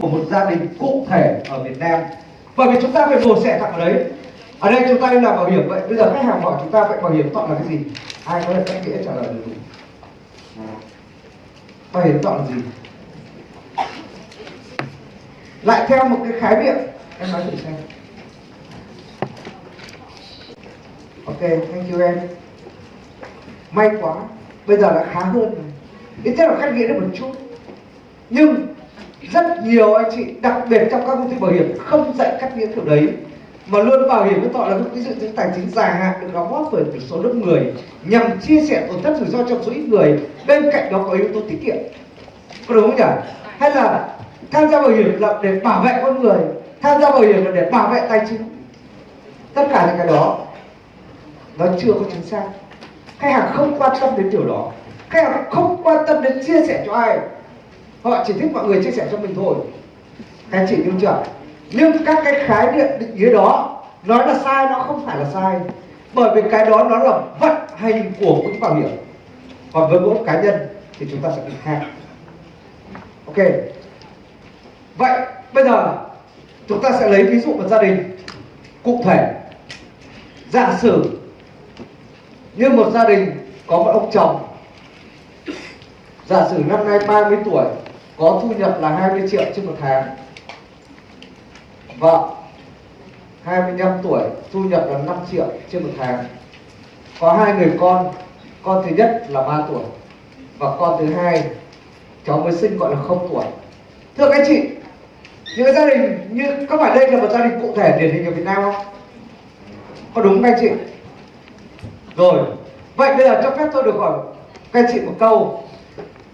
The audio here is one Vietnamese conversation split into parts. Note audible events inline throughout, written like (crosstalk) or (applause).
của một gia đình cụ thể ở Việt Nam. Bởi vì chúng ta phải mổ xẻ thẳng ở đấy. Ở đây chúng ta đi làm bảo hiểm vậy. Bây giờ khách hàng hỏi chúng ta vậy bảo hiểm chọn là cái gì? Ai có thể cách nghĩa trả lời được? Bảo hiểm chọn là gì? Lại theo một cái khái niệm. Em nói thử xem. Ok, thank you em. May quá. Bây giờ đã khá hơn. Rồi ít nhất là khách nghĩa được một chút. Nhưng rất nhiều anh chị, đặc biệt trong các công ty bảo hiểm, không dạy cách nghĩa kiểu đấy. Mà luôn bảo hiểm với tọa là cái dự tính tài chính dài hạn được đóng góp bởi một số lớp người nhằm chia sẻ tổn thất rủi ro cho số ít người. Bên cạnh đó có yếu tố tiết kiệm. Có đúng không nhỉ? Hay là tham gia bảo hiểm là để bảo vệ con người, tham gia bảo hiểm là để bảo vệ tài chính. Tất cả những cái đó, nó chưa có chính xác. Khách hàng không quan tâm đến điều đó. Khách hàng không quan tâm đến chia sẻ cho ai họ chỉ thích mọi người chia sẻ cho mình thôi. Các chị hiểu chưa? Nhưng các cái khái niệm định nghĩa đó nói là sai, nó không phải là sai. Bởi vì cái đó nó là vận hành của quỹ bảo hiểm. Còn với mỗi cá nhân thì chúng ta sẽ bị khác ok. Vậy bây giờ chúng ta sẽ lấy ví dụ một gia đình cụ thể. Giả sử như một gia đình có một ông chồng. Giả sử năm nay 30 tuổi có thu nhập là 20 triệu trên một tháng. Vâng. Vợ 25 tuổi, thu nhập là 5 triệu trên một tháng. Có hai người con con thứ nhất là 3 tuổi và con thứ hai, cháu mới sinh gọi là không tuổi. Thưa các anh chị, những gia đình như có phải đây là một gia đình cụ thể điển hình ở Việt Nam không? Có đúng các anh chị? Rồi, vậy bây giờ cho phép tôi được hỏi các anh chị một câu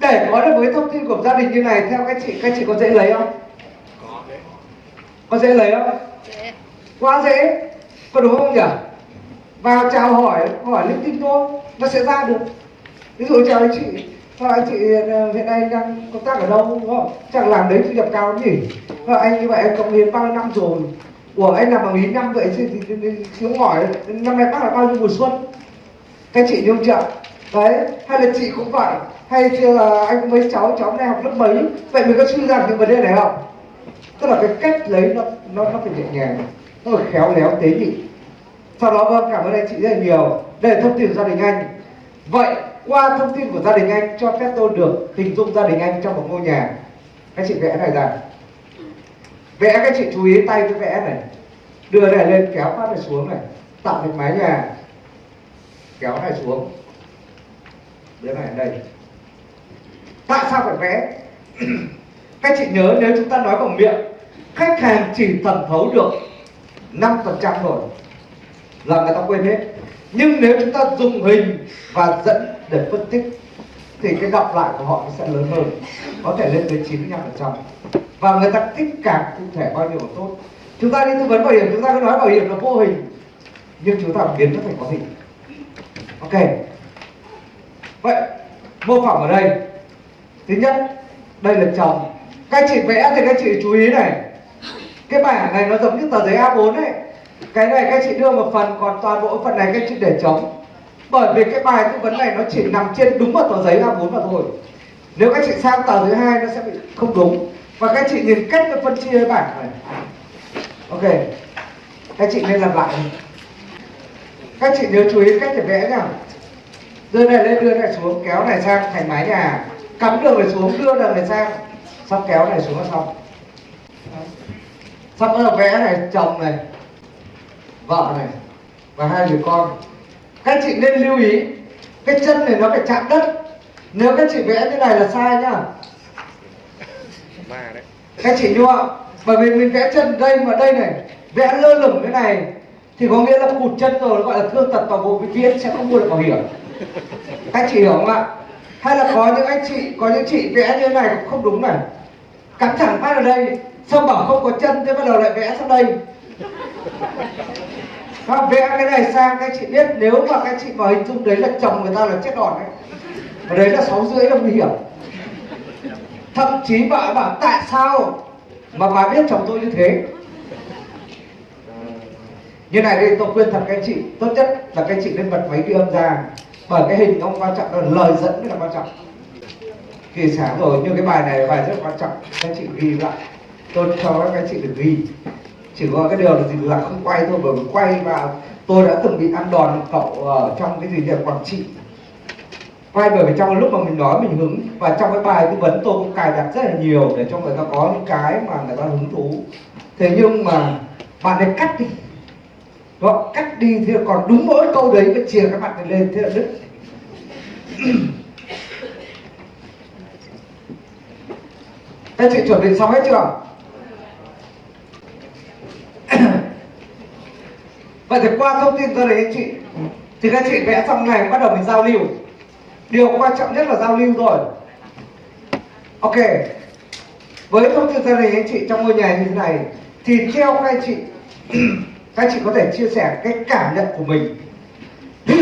để có được với thông tin của gia đình như này theo các chị các chị có dễ lấy không có dễ lấy không quá dễ có đúng không nhỉ vào chào hỏi hỏi linh tinh thôi nó sẽ ra được ví dụ chào anh chị Thôi anh chị ờ, hiện nay đang công tác ở đâu đúng không? Chắc làm đấy thu nhập cao lắm nhỉ? Thôi anh như vậy anh cộng hiến bao nhiêu năm rồi? Ủa anh làm bằng ý năm vậy thì, thì, thì, thì xuống hỏi năm nay bác là bao nhiêu mùa xuân? Các chị nhung chưa? Đấy, hay là chị cũng vậy hay là anh mấy cháu, cháu này học lớp mấy? Vậy mình có suy ra những vấn đề này không? Tức là cái cách lấy nó nó nó phải nhẹ nhàng Nó phải khéo léo tế nhị. Sau đó vâng cảm ơn anh chị rất là nhiều. Đây là thông tin của gia đình anh. Vậy qua thông tin của gia đình anh cho phép tôi được hình dung gia đình anh trong một ngôi nhà. Các chị vẽ này ra. Vẽ các chị chú ý tay cái vẽ này. Đưa này lên kéo phát này xuống này. Tạo thành mái nhà. Kéo này xuống. Đưa này đây tại sao phải vẽ? (clears throat) Các chị nhớ nếu chúng ta nói bằng miệng, khách hàng chỉ thẩm thấu được 5% rồi là người ta quên hết. Nhưng nếu chúng ta dùng hình và dẫn để phân tích thì cái đọc lại của họ sẽ lớn hơn, có thể lên đến 95% và người ta thích cảm cụ thể bao nhiêu là tốt. Chúng ta đi tư vấn bảo hiểm, chúng ta cứ nói bảo hiểm là vô hình, nhưng chúng ta biến nó thành có hình. Ok. Vậy, mô phỏng ở đây thứ nhất, đây là chồng. Các chị vẽ thì các chị chú ý này. Cái bảng này nó giống như tờ giấy A4 ấy. Cái này các chị đưa một phần, còn toàn bộ phần này các chị để trống. Bởi vì cái bài tư vấn này nó chỉ nằm trên đúng một tờ giấy A4 mà thôi. Nếu các chị sang tờ thứ hai nó sẽ bị không đúng. Và các chị nhìn cách nó phân chia cái bảng này. Ok. Các chị nên làm lại. Các chị nhớ chú ý cách để vẽ nhá. Đưa này lên, đưa này xuống, kéo này sang thành mái nhà cắm đường này xuống đưa đường này sang. Xong kéo này xuống là xong. Xong bắt đầu vẽ này chồng này vợ này và hai người con. Các chị nên lưu ý cái chân này nó phải chạm đất. Nếu các chị vẽ như này là sai nhá. Các chị không? Bởi vì mình vẽ chân đây mà đây này vẽ lơ lửng cái này thì có nghĩa là cụt chân rồi gọi là thương tật toàn bộ vĩnh viễn sẽ không mua được bảo hiểm. Các chị hiểu không ạ hay là có những anh chị, có những chị vẽ như thế này cũng không đúng này. Cắm thẳng phát ở đây, xong bảo không có chân, thế bắt đầu lại vẽ sang đây. Và vẽ cái này sang, các chị biết, nếu mà các chị vào hình dung đấy là chồng người ta là chết đòn đấy và đấy là sáu rưỡi là nguy hiểm. Thậm chí vợ bảo, tại sao mà bà biết chồng tôi như thế? Như này đây, tôi khuyên thật các chị, tốt nhất là các chị nên bật máy ghi âm ra bởi cái hình ông quan trọng là lời dẫn mới là quan trọng. Thì sáng rồi, như cái bài này, bài rất quan trọng. Các anh chị ghi lại. Tôi cho các anh chị được ghi. Chỉ có cái điều là gì là không quay thôi bởi vì quay và tôi đã từng bị ăn đòn cậu ở trong cái gì việc quảng trị. Quay bởi vì trong lúc mà mình nói, mình hứng. Và trong cái bài tư vấn tôi cũng cài đặt rất là nhiều để cho người ta có những cái mà người ta hứng thú. Thế nhưng mà bạn ấy cắt đi đó, cắt đi thì còn đúng mỗi câu đấy mới chia các bạn này lên thế là đứt. Các chị chuẩn bị xong hết chưa? Vậy thì qua thông tin tôi đấy anh chị. Thì các chị vẽ xong này bắt đầu mình giao lưu. Điều quan trọng nhất là giao lưu rồi. Ok. Với thông tin ra đấy anh chị trong ngôi nhà như thế này thì theo các anh chị các chị có thể chia sẻ cái cảm nhận của mình (coughs)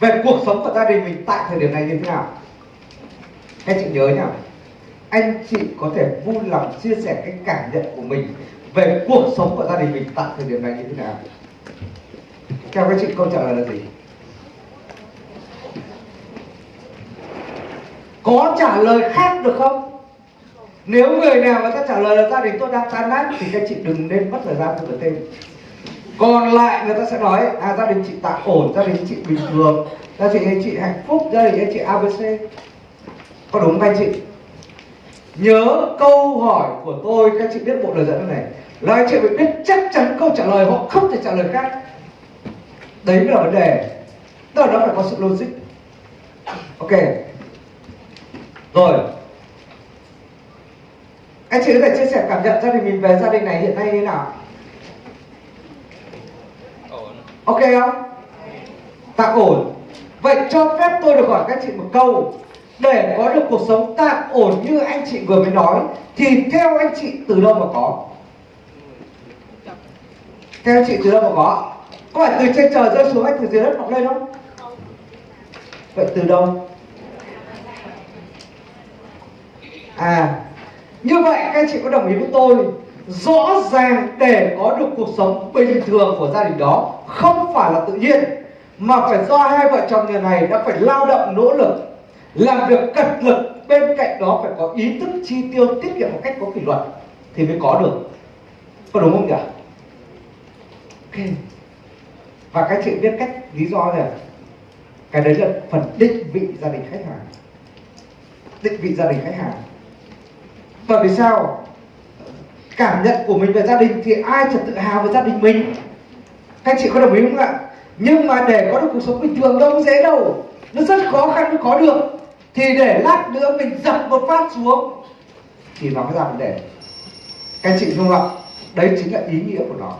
về cuộc sống của gia đình mình tại thời điểm này như thế nào? Các chị nhớ nhá. Anh chị có thể vui lòng chia sẻ cái cảm nhận của mình về cuộc sống của gia đình mình tại thời điểm này như thế nào? Theo các chị, câu trả lời là gì? Có trả lời khác được không? Nếu người nào mà ta trả lời là gia đình tôi đang tan nát thì các chị đừng nên mất thời gian cho tên còn lại người ta sẽ nói à gia đình chị tạm ổn, gia đình chị bình thường. Gia đình anh chị hạnh phúc, gia đình anh chị abc có đúng không anh chị? Nhớ câu hỏi của tôi, các chị biết bộ lời dẫn này. Là anh chị phải biết chắc chắn câu trả lời họ không thể trả lời khác. Đấy là vấn đề. Tức là nó phải có sự logic. Ok. Rồi anh chị có thể chia sẻ cảm nhận gia đình mình về gia đình này hiện nay như thế nào? Ổn ok không? Tạm ổn. Vậy cho phép tôi được hỏi các chị một câu. Để có được cuộc sống tạm ổn như anh chị vừa mới nói, thì theo anh chị từ đâu mà có? Theo anh chị từ đâu mà có? Có phải từ trên trời rơi xuống hay từ dưới đất mọc lên không? Vậy từ đâu? À như vậy, các anh chị có đồng ý với tôi, rõ ràng để có được cuộc sống bình thường của gia đình đó không phải là tự nhiên, mà phải do hai vợ chồng nhà này đã phải lao động nỗ lực, làm việc cật lực, bên cạnh đó phải có ý thức chi tiêu, tiết kiệm một cách có kỷ luật thì mới có được. Có đúng không nhỉ? Ok. Và các chị biết cách, lý do này cái đấy là phần định vị gia đình khách hàng. Định vị gia đình khách hàng bởi vì sao? Cảm nhận của mình về gia đình thì ai chẳng tự hào về gia đình mình? Các chị có đồng ý không ạ? Nhưng mà để có được cuộc sống bình thường đâu dễ đâu. Nó rất khó khăn mới có được. Thì để lát nữa mình dập một phát xuống, thì nó mới ra vấn đề. Các anh chị không ạ? Đấy chính là ý nghĩa của nó.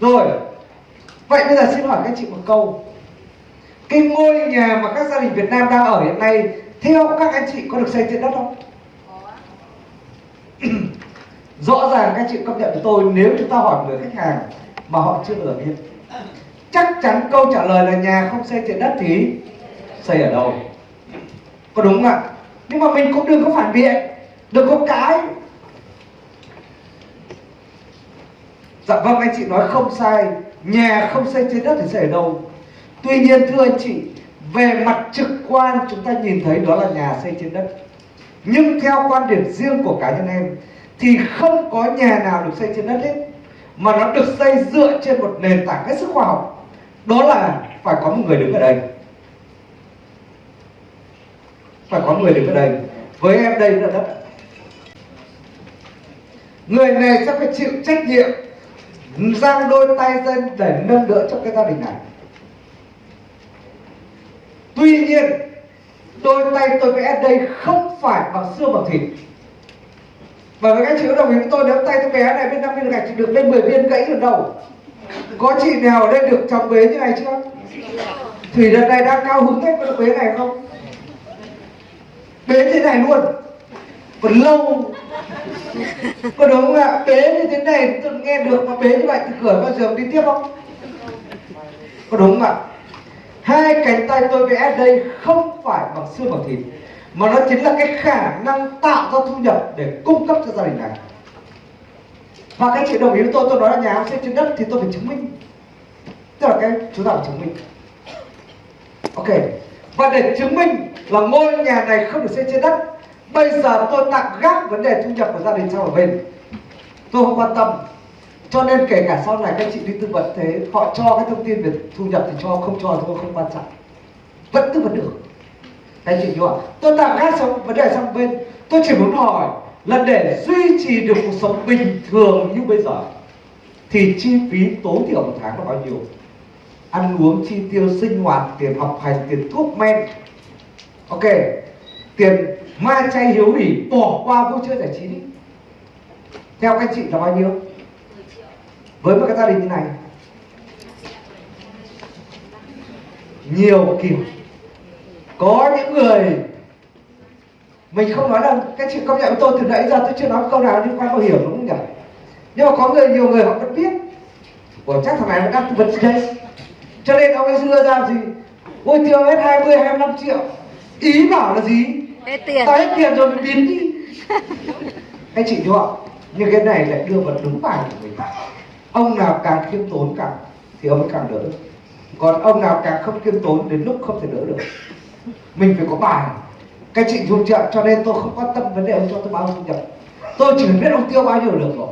Rồi, vậy bây giờ xin hỏi các anh chị một câu. Cái ngôi nhà mà các gia đình Việt Nam đang ở hiện nay, theo các anh chị có được xây trên đất không? Rõ ràng các chị công nhận với tôi, nếu chúng ta hỏi người khách hàng mà họ chưa được biết, chắc chắn câu trả lời là nhà không xây trên đất thì xây ở đâu? Có đúng không ạ? Nhưng mà mình cũng đừng có phản biện, đừng có cãi. dạ vâng anh chị nói không sai, nhà không xây trên đất thì xây ở đâu? Tuy nhiên, thưa anh chị, về mặt trực quan chúng ta nhìn thấy đó là nhà xây trên đất. Nhưng theo quan điểm riêng của cá nhân em thì không có nhà nào được xây trên đất hết. Mà nó được xây dựa trên một nền tảng hết sức khoa học. Đó là phải có một người đứng ở đây. Phải có người đứng ở đây. Với em đây là đất người này sẽ phải chịu trách nhiệm, giang đôi tay lên để nâng đỡ cho cái gia đình này. Tuy nhiên, đôi tay tôi vẽ đây không phải bằng xương bằng thịt và với các chị có đồng ý với tôi, nếu tay tôi bé này bên năm viên gạch thì được lên 10 viên gãy ở đầu. Có chị nào ở đây được chồng bế như này chưa? Thủy đợt này đang cao hứng hết con bế này không? Bế thế này luôn. Còn lâu. Có đúng không ạ? Bế như thế này tôi nghe được, mà bế như vậy thì cửa bao giờ đi tiếp không? Có đúng không ạ? Hai cánh tay tôi vẽ đây không phải bằng xương bằng thịt mà nó chính là cái khả năng tạo ra thu nhập để cung cấp cho gia đình này. Và các chị đồng ý với tôi tôi nói là nhà ông xây trên đất thì tôi phải chứng minh. Tức là cái chúng ta phải chứng minh. Ok. Và để chứng minh là ngôi nhà này không được xây trên đất, bây giờ tôi tạm gác vấn đề thu nhập của gia đình sang một bên. Tôi không quan tâm. Cho nên kể cả sau này các chị đi tư vấn thế, họ cho cái thông tin về thu nhập thì cho, không cho tôi không quan trọng. Vẫn tư vấn được các chị hiểu không tôi tạm gác xong vấn đề sang bên. Tôi chỉ muốn hỏi là để duy trì được cuộc sống bình thường như bây giờ, thì chi phí tối thiểu một tháng là bao nhiêu? Ăn uống chi tiêu, sinh hoạt, tiền học hành, tiền thuốc men. Ok, tiền ma chay hiếu hỉ, bỏ qua vui chơi giải trí đi. Theo các chị là bao nhiêu? Với một cái gia đình như này, nhiều kiểu có những người mình không nói là các chị công nhận với tôi từ nãy giờ tôi chưa nói câu nào liên quan bảo hiểm đúng không nhỉ? Nhưng mà có người nhiều người họ vẫn biết. Ủa chắc thằng này nó đang tư vấn đây? Cho nên ông ấy đưa ra gì? Ôi tiêu hết 20 25 triệu. Ý bảo là gì? Hết tiền. Tao hết tiền rồi mình biến đi. Anh chị hiểu không? Nhưng cái này lại đưa vào đúng bài của mình ông nào càng khiêm tốn càng thì ông ấy càng đỡ. Còn ông nào càng không khiêm tốn đến lúc không thể đỡ được mình phải có bài. Các chị dùng trợ cho nên tôi không quan tâm vấn đề ông cho tôi bao nhiêu thu nhập. Tôi chỉ biết ông tiêu bao nhiêu được rồi.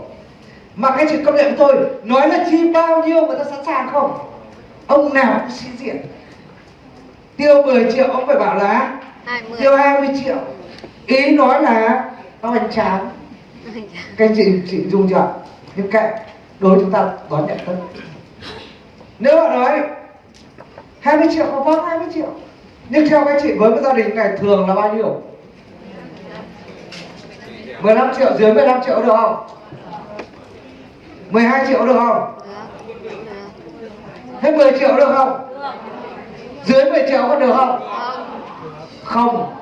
Mà các chị công nhận với tôi nói là chi bao nhiêu người ta sẵn sàng không? Ông nào cũng sĩ diện. Tiêu 10 triệu ông phải bảo là 20 tiêu 20 triệu. Ý nói là nó hoành tráng. Các anh chị chị dùng chưa nhưng kệ đối chúng ta đón nhận tất nếu họ nói 20 triệu có vâng 20 triệu nhưng theo các chị với cái gia đình này thường là bao nhiêu? 15 triệu dưới 15 triệu được không? 12 triệu được không? Hết 10 triệu được không? Dưới 10 triệu có được không? Không.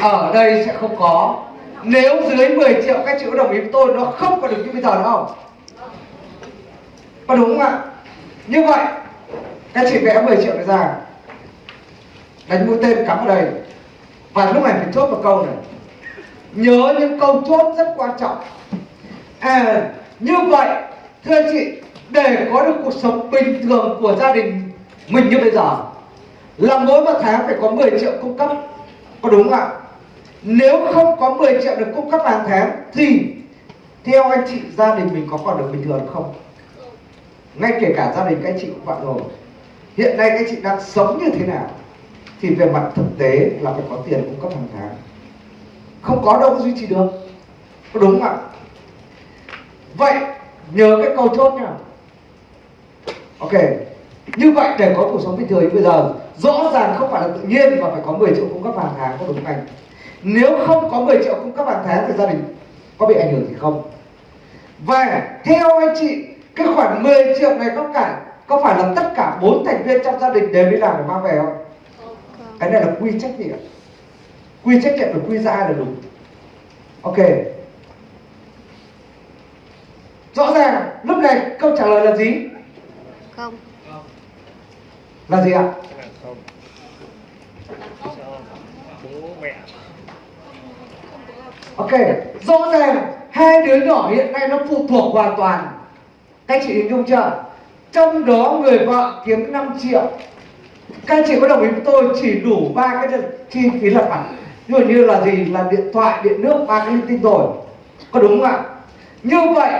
Ở đây sẽ không có. Nếu dưới 10 triệu các chị có đồng ý với tôi nó không còn được như bây giờ nữa không? Có đúng không ạ? Như vậy các chị vẽ 10 triệu ra. Đánh mũi tên cắm vào đây. Và lúc này phải chốt một câu này. Nhớ những câu chốt rất quan trọng. À như vậy, thưa anh chị, để có được cuộc sống bình thường của gia đình mình như bây giờ, là mỗi một tháng phải có 10 triệu cung cấp. Có đúng không ạ? Nếu không có 10 triệu được cung cấp hàng tháng, thì theo anh chị, gia đình mình có còn được bình thường không? Ngay kể cả gia đình các anh chị cũng vậy rồi hiện nay các chị đang sống như thế nào thì về mặt thực tế là phải có tiền cung cấp hàng tháng. Không có đâu có duy trì được. Có đúng không ạ? Vậy, nhờ cái câu chốt nha. Ok, như vậy để có cuộc sống bình thường như bây giờ, rõ ràng không phải là tự nhiên mà phải có 10 triệu cung cấp hàng tháng, có đúng không anh? Nếu không có 10 triệu cung cấp hàng tháng thì gia đình có bị ảnh hưởng gì không? Và theo anh chị, cái khoản 10 triệu này có cả có phải là tất cả bốn thành viên trong gia đình đều đi làm để mang về không? Cái này là quy trách nhiệm. Quy trách nhiệm là quy ra là đúng. Ok. Rõ ràng lúc này câu trả lời là gì? Không. Là gì ạ? Không ok rõ ràng hai đứa nhỏ hiện nay nó phụ thuộc hoàn toàn. Các chị hình dung chưa trong đó người vợ kiếm 5 triệu. Các anh chị có đồng ý với tôi chỉ đủ ba cái chi phí lặt vặt ví dụ như là gì? Là điện thoại, điện nước, ba cái linh tinh rồi. Có đúng không ạ? Như vậy,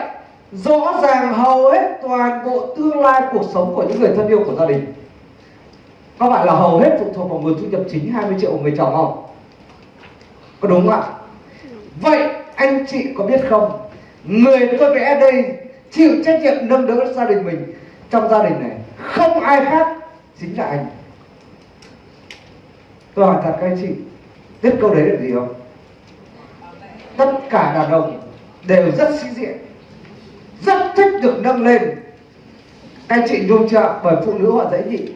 rõ ràng hầu hết toàn bộ tương lai cuộc sống của những người thân yêu của gia đình. Có phải là hầu hết phụ thuộc vào nguồn thu nhập chính 20 triệu của người chồng không? Có đúng không ạ? Vậy anh chị có biết không? Người tôi vẽ đây chịu trách nhiệm nâng đỡ gia đình mình trong gia đình này, không ai khác chính là anh. Tôi hỏi thật các anh chị, biết câu đấy là gì không? Tất cả đàn ông đều rất sĩ diện, rất thích được nâng lên. Các anh chị nhung chưa bởi phụ nữ họ dễ nhịn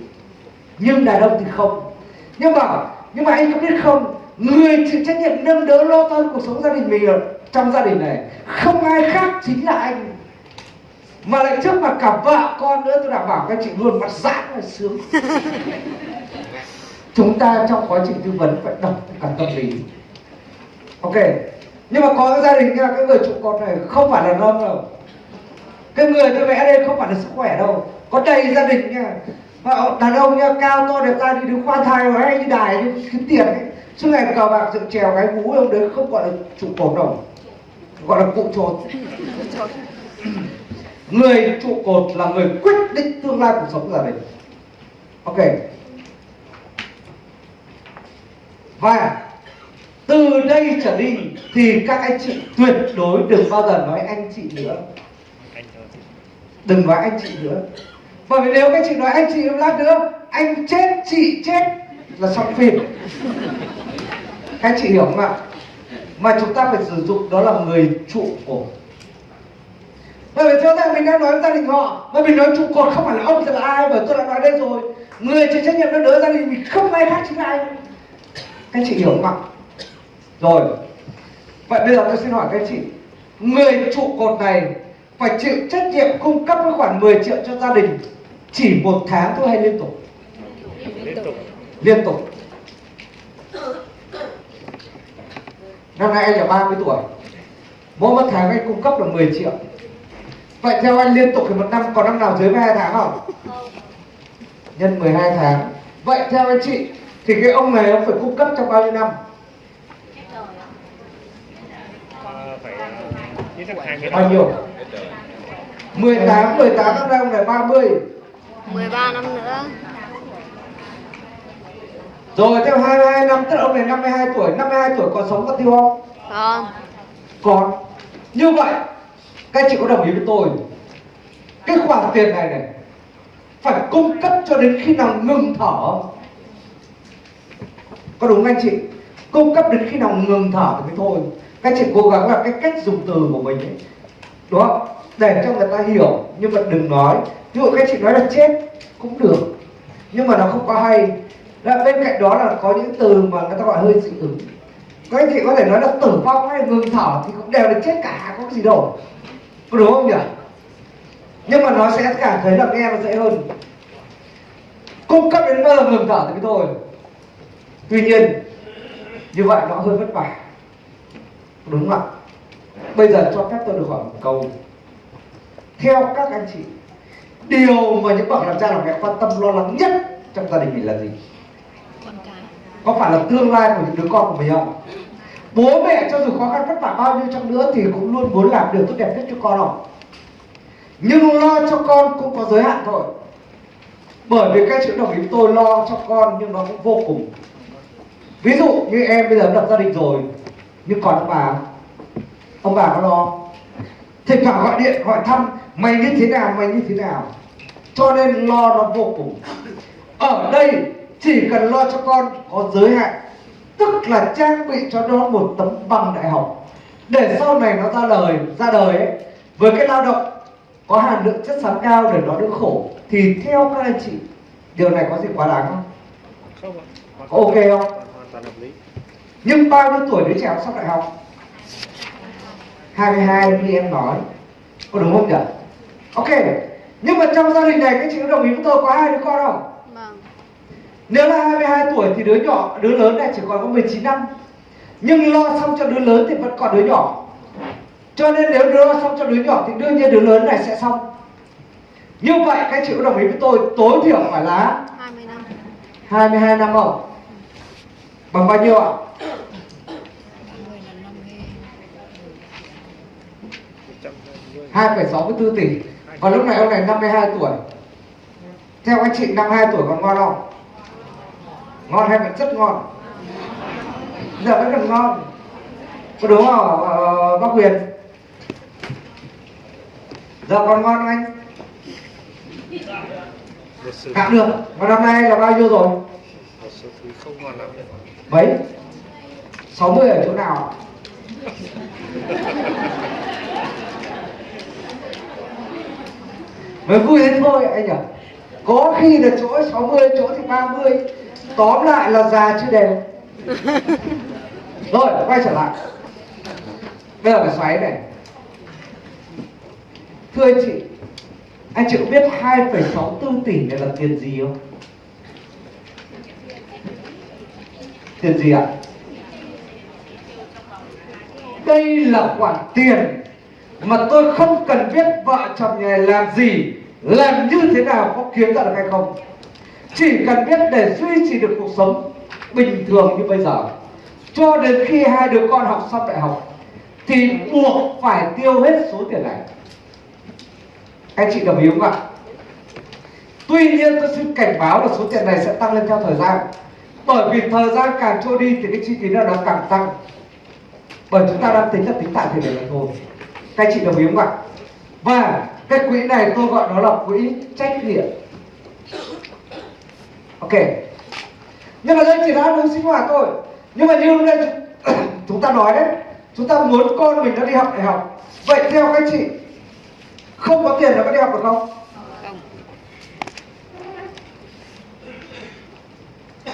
nhưng đàn ông thì không. Nhưng mà nhưng mà anh có biết không, người chịu trách nhiệm nâng đỡ lo toan cuộc sống gia đình mình ở trong gia đình này, không ai khác chính là anh mà lại trước mặt cả vợ con nữa tôi đảm bảo các chị luôn mặt giãn là sướng. (laughs) Chúng ta trong quá trình tư vấn phải đọc cả tâm lý. Ok nhưng mà có cái gia đình nha cái người trụ cột này không phải là lâm đâu. Cái người tôi vẽ đây không phải là sức khỏe đâu. Có đầy gia đình nha. Mà đàn ông nha cao to đẹp trai đi đứng khoa thai rồi hay đi đài đi kiếm tiền ấy. Suốt ngày cờ bạc dựng trèo cái vú ông đấy không gọi là trụ cột đâu. Gọi là cụ trột (clears throat) người trụ cột là người quyết định tương lai cuộc sống của gia đình. Ok. Và từ đây trở đi thì các anh chị tuyệt đối đừng bao giờ nói anh chị nữa. Đừng nói anh chị nữa. Bởi vì nếu các chị nói anh chị lát nữa, anh chết, chị chết là xong phim. Các chị hiểu không ạ? Mà chúng ta phải sử dụng đó là người trụ cột bởi vì rõ ràng mình đang nói với gia đình họ mà mình nói trụ cột không phải là ông thì là ai mà tôi đã nói đây rồi. Người chịu trách nhiệm đỡ gia đình mình không ai khác chính là anh các chị hiểu không ạ? Rồi. Vậy bây giờ tôi xin hỏi các chị người trụ cột này phải chịu trách nhiệm cung cấp cái khoản 10 triệu cho gia đình chỉ một tháng thôi hay liên tục? Liên tục. Liên tục. Năm nay anh là 30 tuổi. Mỗi một tháng anh cung cấp là 10 triệu vậy theo anh liên tục thì một năm có năm nào dưới 12 tháng không? Nhân 12 tháng. Vậy theo anh chị thì cái ông này ông phải cung cấp trong bao nhiêu năm? Ờ, phải ờ, bao nhiêu? 18 18 năm nay ông này 30 13 năm nữa. Rồi theo 22 năm tức là ông này 52 tuổi. 52 tuổi còn sống có tiêu không? Con còn. Như vậy các chị có đồng ý với tôi, cái khoản tiền này này, phải cung cấp cho đến khi nào ngừng thở? Không? có đúng anh chị? Cung cấp đến khi nào ngừng thở thì mới thôi. Các chị cố gắng là cái cách dùng từ của mình ấy, đúng không? Để cho người ta hiểu, nhưng mà đừng nói. Ví dụ các chị nói là chết, cũng được. Nhưng mà nó không có hay. Là bên cạnh đó là có những từ mà người ta gọi hơi dị ứng. Các anh chị có thể nói là tử vong hay ngừng thở thì cũng đều là chết cả có gì đâu có đúng không nhỉ? Nhưng mà nó sẽ cảm thấy là nghe nó dễ hơn. Cung cấp đến giờ ngừng thở thì thôi. Tuy nhiên như vậy nó hơi vất vả. Đúng không ạ? Bây giờ cho phép tôi được hỏi một câu. Theo các anh chị điều mà những bậc làm cha làm mẹ quan tâm lo lắng nhất trong gia đình mình là gì? Con cái. Có phải là tương lai của những đứa con của mình không bố mẹ cho dù khó khăn vất vả bao nhiêu chăng nữa thì cũng luôn muốn làm điều tốt đẹp nhất cho con rồi nhưng lo cho con cũng có giới hạn thôi. Bởi vì các chữ đồng ý tôi lo cho con nhưng nó cũng vô cùng. Ví dụ như em bây giờ lập gia đình rồi, nhưng còn ông bà ông bà có lo thỉnh thoảng gọi điện, hỏi thăm, mày như thế nào, mày như thế nào? Cho nên lo nó vô cùng. Ở đây chỉ cần lo cho con có giới hạn tức là trang bị cho nó một tấm bằng đại học. Để sau này nó ra đời ra đời ấy, với cái lao động có hàm lượng chất xám cao để nó đỡ khổ, thì theo các anh chị, điều này có gì quá đáng không? Không Có ok không? nhưng bao nhiêu tuổi đứa trẻ sắp đại học? 22 như em nói. Có đúng không nhỉ? Ok. Nhưng mà trong gia đình này, các chị có đồng ý với tôi có hai đứa con không? Nếu là 22 tuổi thì đứa nhỏ đứa lớn này chỉ còn có 19 năm. Nhưng lo xong cho đứa lớn thì vẫn còn đứa nhỏ. Cho nên nếu lo xong cho đứa nhỏ thì đương nhiên đứa lớn này sẽ xong. Như vậy các chị có đồng ý với tôi tối thiểu phải là 20 năm. 22 năm không? Bằng bao nhiêu ạ? 20 là 50 120 2,64 tỷ. Còn lúc này ông này 52 tuổi. Theo anh chị 52 tuổi còn ngon không? Ngon hay vẫn rất ngon? Giờ vẫn còn ngon Có đúng không ờ, ờ bác Huyền? Giờ dạ, còn ngon không anh? một được Và năm nay là bao nhiêu rồi? mấy sáu mươi Mấy? 60 ở chỗ nào? Mới vui thế thôi anh nhỉ Có khi là chỗ 60, chỗ thì 30 Tóm lại là già chưa đều Rồi, quay trở lại Bây giờ phải xoáy này Thưa anh chị Anh chị có biết 2,64 tỷ này là tiền gì không? Tiền gì ạ? Đây là khoản tiền mà tôi không cần biết vợ chồng nhà làm gì, làm như thế nào có kiếm ra được hay không. Chỉ cần biết để duy trì được cuộc sống bình thường như bây giờ, cho đến khi hai đứa con học xong đại học, thì buộc phải tiêu hết số tiền này. Anh chị đồng ý không ạ? Tuy nhiên tôi xin cảnh báo là số tiền này sẽ tăng lên theo thời gian. Bởi vì thời gian càng trôi đi thì cái chi phí nào nó càng tăng. Bởi chúng ta đang tính là tính tại thời điểm này thôi. Các anh chị đồng ý không ạ? Và cái quỹ này tôi gọi nó là quỹ trách nhiệm ok. Nhưng mà đây chỉ là đúng sinh hoạt thôi. Nhưng mà như lúc đây (clears throat) chúng ta nói đấy chúng ta muốn con mình nó đi học đại học. Vậy theo các chị không có tiền nó có đi học được không?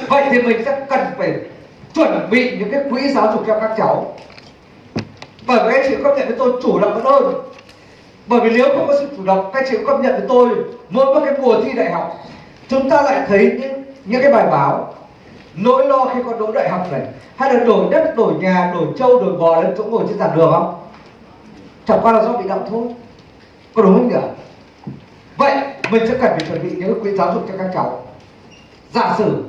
Vậy thì mình sẽ cần phải chuẩn bị những cái quỹ giáo dục cho các cháu. Bởi vì các chị công nhận với tôi chủ động hơn. Bởi vì nếu không có sự chủ động các chị công nhận với tôi mỗi một cái mùa thi đại học chúng ta lại thấy những những cái bài báo, nỗi lo khi con đỗ đại học này, hay là đổi đất, đổi nhà, đổi trâu đổi bò lên chỗ ngồi trên giảng đường không? Chẳng qua là do bị động thôi. Có đúng không nhỉ? Vậy mình sẽ cần phải chuẩn bị những cái giáo dục cho các cháu. Giả sử,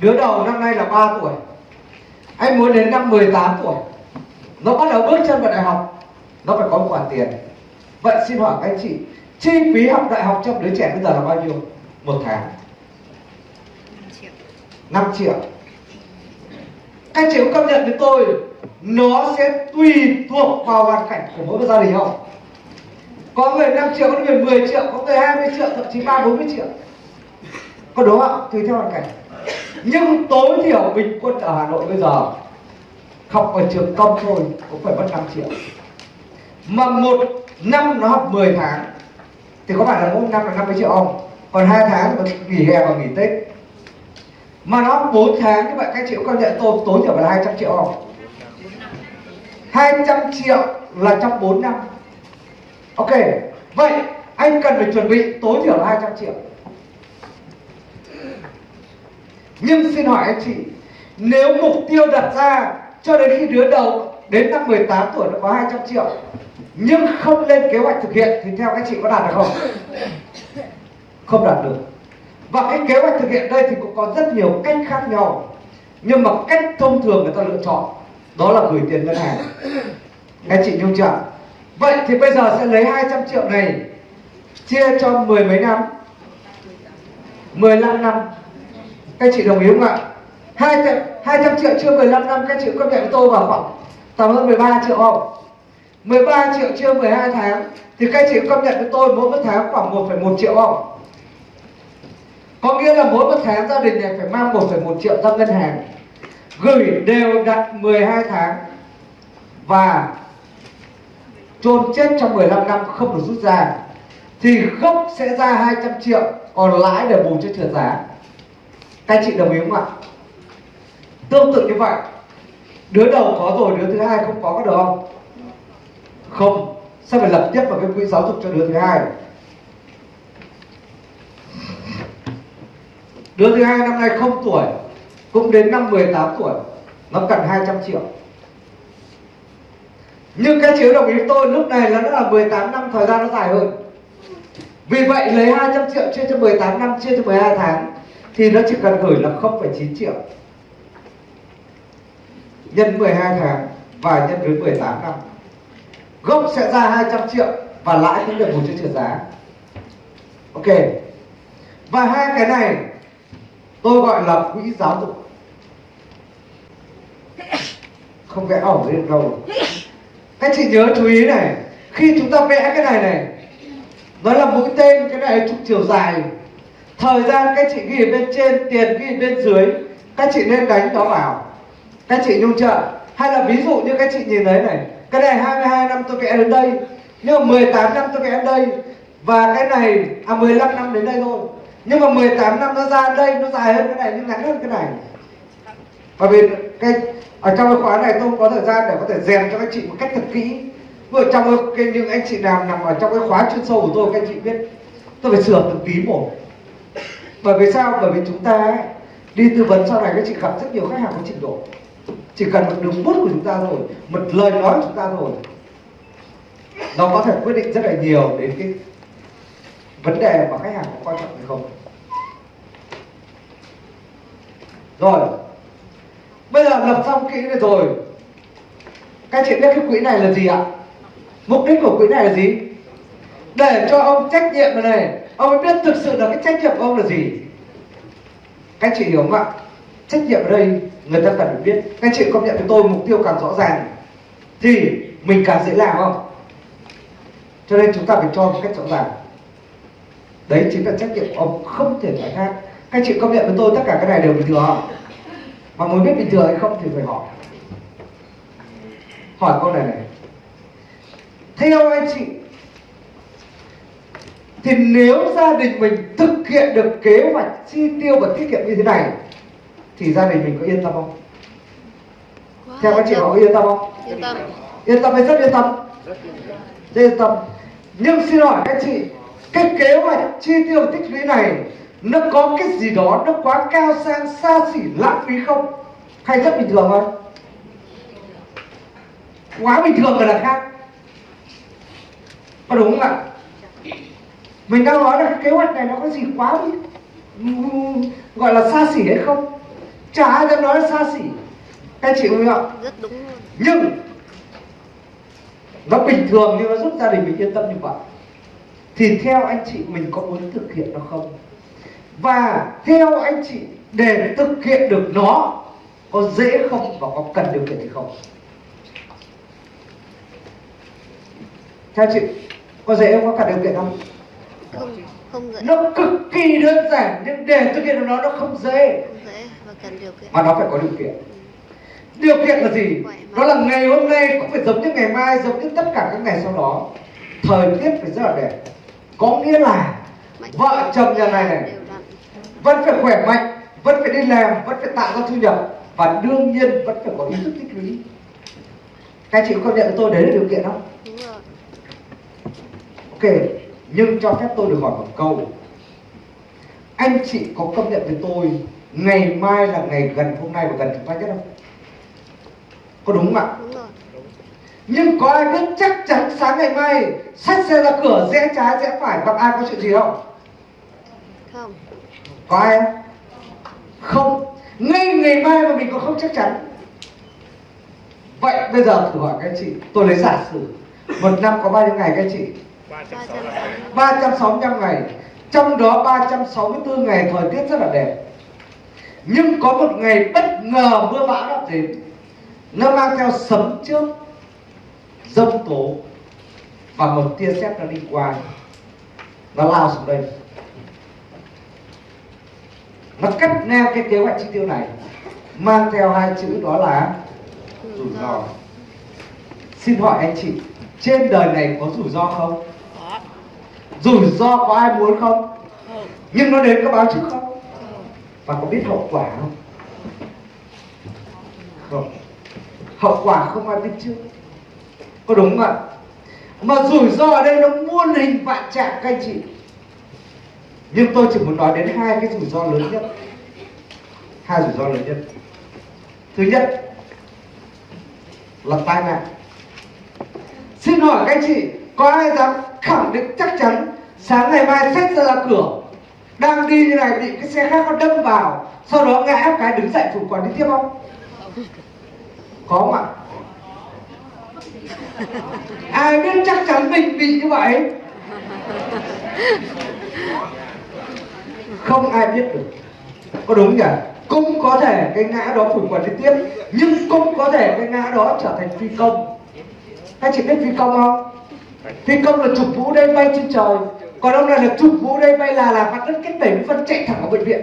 đứa đầu năm nay là 3 tuổi, anh muốn đến năm 18 tuổi, nó bắt đầu bước chân vào đại học, nó phải có một khoản tiền. Vậy xin hỏi các anh chị, chi phí học đại học cho đứa trẻ bây giờ là bao nhiêu? Một tháng. 5 triệu. Các chị có công nhận với tôi, nó sẽ tùy thuộc vào hoàn cảnh của mỗi gia đình không? Có người 5 triệu, có người 10 triệu, có người 20 triệu, thậm chí ba bốn mươi triệu. Có đúng không? Tùy theo hoàn cảnh. Nhưng tối thiểu bình quân ở Hà Nội bây giờ, học ở trường công thôi cũng phải mất 5 triệu. Mà một năm nó học 10 tháng, thì có phải là mỗi năm là 50 triệu không? Còn hai tháng mà nghỉ hè và nghỉ Tết. Mà nó 4 tháng như vậy các chị có công nhận tôi tối thiểu là 200 triệu không? 200 triệu là trong 4 năm. Ok, Vậy anh cần phải chuẩn bị tối thiểu là 200 triệu. Nhưng xin hỏi anh chị, Nếu mục tiêu đặt ra Cho đến khi đứa đầu Đến năm 18 tuổi nó có 200 triệu, Nhưng không lên kế hoạch thực hiện Thì theo các chị có đạt được không? Không đạt được Và cái kế hoạch thực hiện đây thì cũng có rất nhiều cách khác nhau Nhưng mà cách thông thường người ta lựa chọn Đó là gửi tiền ngân hàng nghe chị nhung chưa? Vậy thì bây giờ sẽ lấy 200 triệu này Chia cho mười mấy năm 15 năm Các chị đồng ý không ạ? 200, 200 triệu chia 15 năm Các chị có nhận tôi vào khoảng Tầm hơn 13 triệu không? 13 triệu chia 12 tháng Thì các chị công nhận với tôi mỗi một tháng khoảng 1,1 triệu không? Có nghĩa là mỗi một tháng gia đình này phải mang 1,1 triệu ra ngân hàng Gửi đều đặt 12 tháng Và chôn chết trong 15 năm không được rút ra thì gốc sẽ ra 200 triệu còn lãi để bù cho trượt giá. Các anh chị đồng ý không ạ? Tương tự như vậy đứa đầu có rồi đứa thứ hai không có có được không? Không. Sao phải lập tiếp vào cái quỹ giáo dục cho đứa thứ hai? Đứa thứ hai năm nay không tuổi cũng đến năm 18 tuổi nó cần 200 triệu. Nhưng các chiếu đồng ý tôi lúc này là nó là 18 năm thời gian nó dài hơn. Vì vậy lấy 200 triệu chia cho 18 năm chia cho 12 tháng thì nó chỉ cần gửi là 0,9 triệu. Nhân 12 tháng và nhân với 18 năm. Gốc sẽ ra 200 triệu và lãi cũng được bù cho trượt giá. Ok. Và hai cái này tôi gọi là quỹ giáo dục. Không vẽ ỏng lên đâu. Các chị nhớ chú ý này, khi chúng ta vẽ cái này này, nó là mũi tên cái này trục chiều dài. Thời gian các chị ghi ở bên trên, tiền ghi ở bên dưới, các chị nên đánh nó vào. Các chị nhung chưa hay là ví dụ như các chị nhìn thấy này, cái này 22 năm tôi vẽ đến đây, nhưng mà 18 năm tôi vẽ đến đây, và cái này à 15 năm đến đây thôi nhưng mà 18 năm nó ra đây nó dài hơn cái này nhưng ngắn hơn cái này. Và vì cái ở trong cái khóa này tôi không có thời gian để có thể rèn cho các chị một cách thật kỹ. Vừa trong cái những anh chị nào nằm ở trong cái khóa chuyên sâu của tôi các anh chị biết tôi phải sửa từng tí một. Bởi vì sao? Bởi vì chúng ta ấy, đi tư vấn sau này các chị gặp rất nhiều khách hàng có trình độ. Chỉ cần một đường bút của chúng ta thôi một lời nói của chúng ta thôi. Nó có thể quyết định rất là nhiều đến cái vấn đề mà khách hàng có quan trọng hay không. Rồi bây giờ lập xong kỹ này rồi. Các chị biết cái quỹ này là gì ạ? Mục đích của quỹ này là gì? Để cho ông trách nhiệm này, này. Ông mới biết thực sự là cái trách nhiệm của ông là gì? Các chị hiểu không ạ? Trách nhiệm ở đây người ta cần phải biết. Các chị công nhận với tôi mục tiêu càng rõ ràng thì mình càng dễ làm không? Cho nên chúng ta phải cho một cách rõ ràng đấy chính là trách nhiệm của ông không thể nói khác. Các chị công nhận với tôi tất cả cái này đều bình thường không mà muốn biết bình thường hay không thì phải hỏi. Hỏi câu này này. Theo anh chị? Thì nếu gia đình mình thực hiện được kế hoạch chi tiêu và tiết kiệm như thế này thì gia đình mình có yên tâm không? Theo các chị họ có yên tâm không? Yên tâm. yên tâm hay rất yên tâm? Rất yên tâm. Rất yên tâm. Nhưng xin hỏi các chị cái kế hoạch chi tiêu tích lũy này nó có cái gì đó nó quá cao sang xa xỉ lãng phí không? Hay rất bình thường thôi. Quá bình thường rồi là khác. Có đúng không ạ? Mình đang nói là cái kế hoạch này nó có gì quá gọi là xa xỉ hay không? Chả ai dám nói là xa xỉ. Các chị không ạ? Rất đúng nhưng nó bình thường nhưng nó giúp gia đình mình yên tâm như vậy thì theo anh chị mình có muốn thực hiện nó không? Và theo anh chị để thực hiện được nó có dễ không và có cần điều kiện hay không? Theo chị có dễ không có cần điều kiện không? Không không dễ. nó cực kỳ đơn giản nhưng để thực hiện được nó nó không dễ. Không dễ và cần điều kiện. mà nó phải có điều kiện. Điều kiện là gì? Đó là ngày hôm nay cũng phải giống như ngày mai giống như tất cả các ngày sau đó. Thời tiết phải rất là đẹp có nghĩa là vợ chồng nhà này này vẫn phải khỏe mạnh, vẫn phải đi làm, vẫn phải tạo ra thu nhập và đương nhiên vẫn phải có ý thức tích lũy. Các chị có công nhận với tôi đấy là điều kiện không? Ok, nhưng cho phép tôi được hỏi một câu. Anh chị có công nhận với tôi ngày mai là ngày gần hôm nay và gần chúng ta nhất không? Có đúng không ạ? Đúng rồi nhưng có ai biết chắc chắn sáng ngày mai xách xe ra cửa rẽ trái rẽ phải gặp ai có chuyện gì không? Không. có ai không? Không. Ngay ngày mai mà mình còn không chắc chắn. Vậy bây giờ thử hỏi các chị tôi lấy giả sử một năm có bao nhiêu ngày các chị? 365 ngày 365 ngày. Trong đó 364 ngày thời tiết rất là đẹp. Nhưng có một ngày bất ngờ mưa bão ập đến. Nó mang theo sấm trước dông tố. Và một tia sét nó đi qua nó lao xuống đây. Nó cắt ngang cái kế hoạch chi tiêu này, mang theo hai chữ đó là rủi ro. Xin hỏi anh chị, trên đời này có rủi ro không? Rủi ro có ai muốn Không. nhưng nó đến có báo trước không? Và có biết hậu quả không? Không. Hậu quả không ai biết trước có đúng không ạ? Mà rủi ro ở đây nó muôn hình vạn trạng các anh chị. Nhưng tôi chỉ muốn nói đến hai cái rủi ro lớn nhất. Hai rủi ro lớn nhất. Thứ nhất là tai nạn. Xin hỏi các anh chị có ai dám khẳng định chắc chắn sáng ngày mai xét ra, ra cửa đang đi như này bị cái xe khác nó đâm vào sau đó ngã cái đứng dậy chủ quản đi tiếp không? Có không ạ? À, ai biết chắc chắn mình bị như vậy. Không ai biết được. Có đúng nhỉ? Cũng có thể cái ngã đó phủ quần liên tiếp, nhưng cũng có thể cái ngã đó trở thành phi công. Các chị biết phi công không? Phi công là chụp vũ đây bay trên trời. Còn ông này là chụp vũ đây bay là là mặt đất cách 70 phân chạy thẳng vào bệnh viện.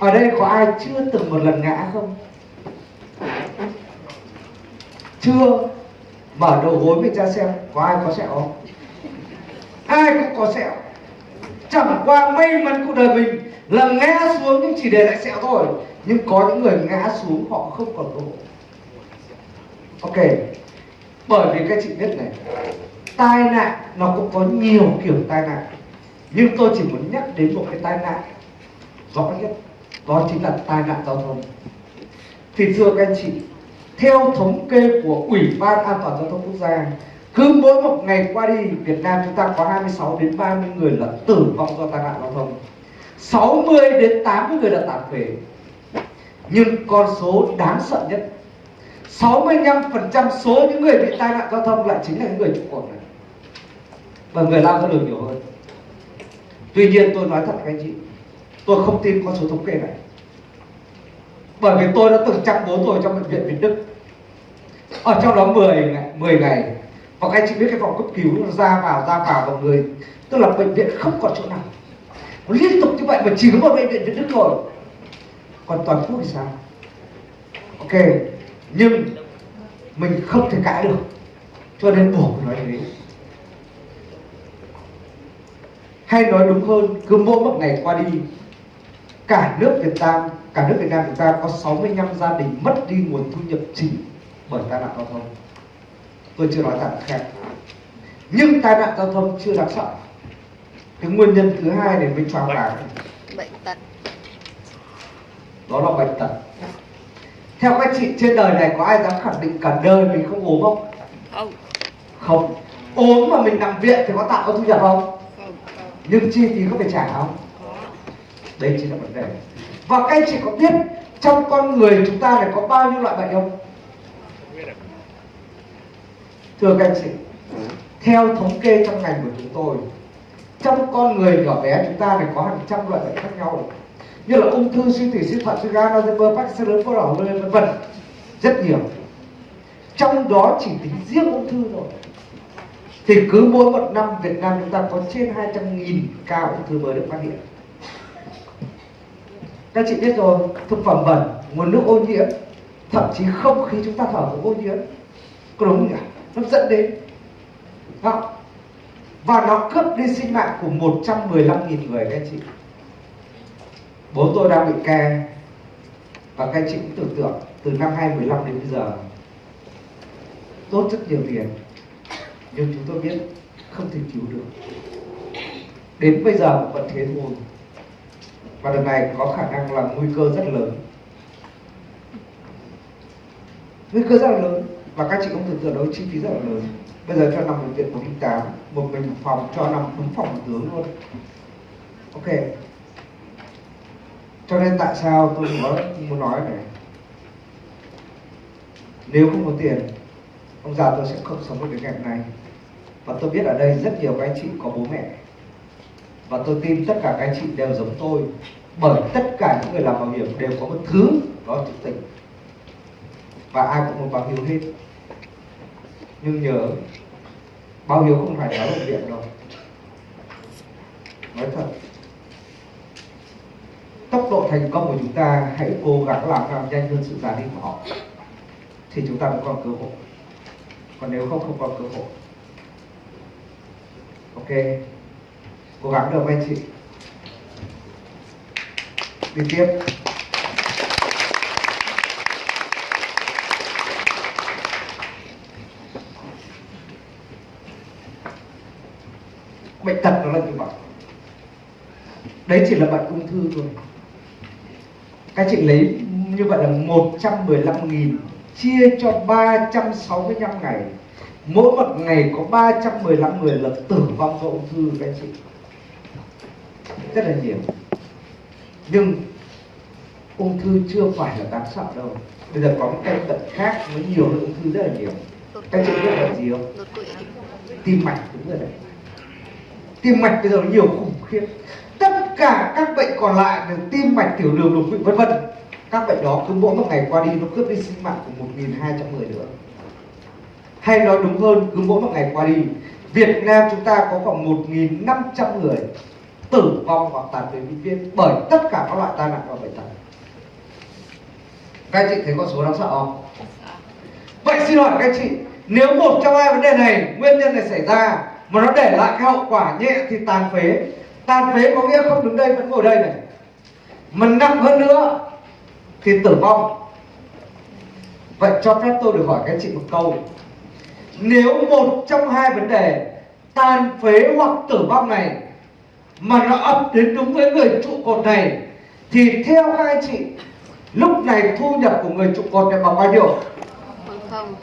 Ở đây có ai chưa từng một lần ngã không? Chưa. Mở đầu gối mình ra xem, có ai có sẹo không? Ai cũng có sẹo. Chẳng qua may mắn cuộc đời mình là ngã xuống nhưng chỉ để lại sẹo thôi. Nhưng có những người ngã xuống họ không còn cơ hội. Ok. Bởi vì các chị biết này, tai nạn nó cũng có nhiều kiểu tai nạn. Nhưng tôi chỉ muốn nhắc đến một cái tai nạn rõ nhất, đó chính là tai nạn giao thông. Thì thưa các anh chị theo thống kê của ủy ban an toàn giao thông quốc gia, cứ mỗi một ngày qua đi, Việt Nam chúng ta có 26 đến 30 người là tử vong do tai nạn giao thông. 60 đến 80 người là tàn phế nhưng con số đáng sợ nhất 65% số những người bị tai nạn giao thông lại chính là những người trụ cột này. Và người lao ra đường nhiều hơn. Tuy nhiên tôi nói thật các anh chị, tôi không tin con số thống kê này. Bởi vì tôi đã từng chăm bố tôi trong bệnh viện Việt Đức ở trong đó 10 ngày 10 ngày. Và các anh chị biết cái phòng cấp cứu nó ra vào ra vào vào người. Tức là bệnh viện không còn chỗ nào. Nó liên tục như vậy mà chỉ có một bệnh viện Việt Đức thôi. Còn toàn quốc thì sao? Ok. Nhưng mình không thể cãi được. Cho nên buộc nói thế. Hay nói đúng hơn, cứ mỗi một ngày qua đi, cả nước Việt Nam, cả nước Việt Nam chúng ta có 65 gia đình mất đi nguồn thu nhập chính bởi tai nạn giao thông. Tôi chưa nói nạn khác nhưng tai nạn giao thông chưa đáng sợ. Cái nguyên nhân thứ hai này mới choáng váng bệnh tật. Đó là bệnh tật. Theo các chị trên đời này có ai dám khẳng định cả đời mình không ốm không? Không. Không. Ốm mà mình nằm viện thì có tạo có thu nhập không không? Không. Nhưng chi phí có phải trả không? Có. Đây chính là vấn đề. Và các anh chị có biết trong con người chúng ta này có bao nhiêu loại bệnh không thưa các anh chị, theo thống kê trong ngành của chúng tôi, trong con người nhỏ bé chúng ta này có hàng trăm loại bệnh khác nhau, như là ung thư, suy tủy suy thận, suy gan, Alzheimer, Parkinson, lớn có đỏ, vân vân rất nhiều. Trong đó chỉ tính riêng ung thư thôi. Thì cứ mỗi một năm Việt Nam chúng ta có trên 200.000 ca ung thư mới được phát hiện. Các chị biết rồi, thực phẩm bẩn, nguồn nước ô nhiễm, thậm chí không khí chúng ta thở cũng ô nhiễm. Có đúng không nhỉ? Nó dẫn đến. Không? và nó cướp đi sinh mạng của 115.000 người các anh chị. Bố tôi đang bị ke, và các anh chị cũng tưởng tượng từ năm 2015 đến bây giờ tốt rất nhiều tiền. Nhưng chúng tôi biết không thể cứu được. Đến bây giờ vẫn thế thôi. Và lần này có khả năng là nguy cơ rất lớn. Nguy cơ rất là lớn và các chị cũng tưởng tượng đối chi phí rất là lớn. Bây giờ cho nằm bệnh viện 108 một mình một phòng, cho nằm đúng phòng một tướng luôn. Ok. Cho nên tại sao tôi nói, muốn nói này? Nếu không có tiền, ông già tôi sẽ không sống được cái ngày hôm nay và tôi biết ở đây rất nhiều các anh chị có bố mẹ. Và tôi tin tất cả các anh chị đều giống tôi. Bởi tất cả những người làm bảo hiểm đều có một thứ đó là tình và ai cũng muốn báo hiếu hết nhưng nhớ báo hiếu không phải nói bệnh viện đâu nói thật, tốc độ thành công của chúng ta hãy cố gắng làm càng nhanh hơn sự già đi của họ, thì chúng ta mới còn cơ hội. Còn nếu không không còn cơ hội. Ok, cố gắng được anh chị? Đi tiếp. Bệnh tật nó là như vậy. Đấy chỉ là bệnh ung thư thôi. Các chị lấy như vậy là 115.000 chia cho 365 ngày. Mỗi một ngày có 315 người là tử vong do ung thư, các chị. Rất là nhiều. Nhưng ung thư chưa phải là đáng sợ đâu. Bây giờ có một căn bệnh khác với nhiều ung thư rất là nhiều. Các chị biết là gì không? Tim mạch đúng rồi đấy tim mạch bây giờ nó nhiều khủng khiếp. Tất cả các bệnh còn lại là tim mạch tiểu đường đột quỵ vân vân. Các bệnh đó cứ mỗi một ngày qua đi nó cướp đi sinh mạng của 1.200 người nữa. Hay nói đúng hơn cứ mỗi một ngày qua đi Việt Nam chúng ta có khoảng 1.500 người tử vong hoặc tàn phế vĩnh viễn bởi tất cả các loại tai nạn và bệnh tật. Các chị thấy con số đáng sợ không? Vậy xin hỏi các chị nếu một trong hai vấn đề này nguyên nhân này xảy ra mà nó để lại cái hậu quả nhẹ thì tàn phế. Tàn phế có nghĩa không đứng đây vẫn ngồi đây này. Mà nặng hơn nữa thì tử vong. Vậy cho phép tôi được hỏi các anh chị một câu. Nếu một trong hai vấn đề tàn phế hoặc tử vong này mà nó ập đến đúng với người trụ cột này thì theo các anh chị lúc này thu nhập của người trụ cột này bằng bao nhiêu? Bằng không.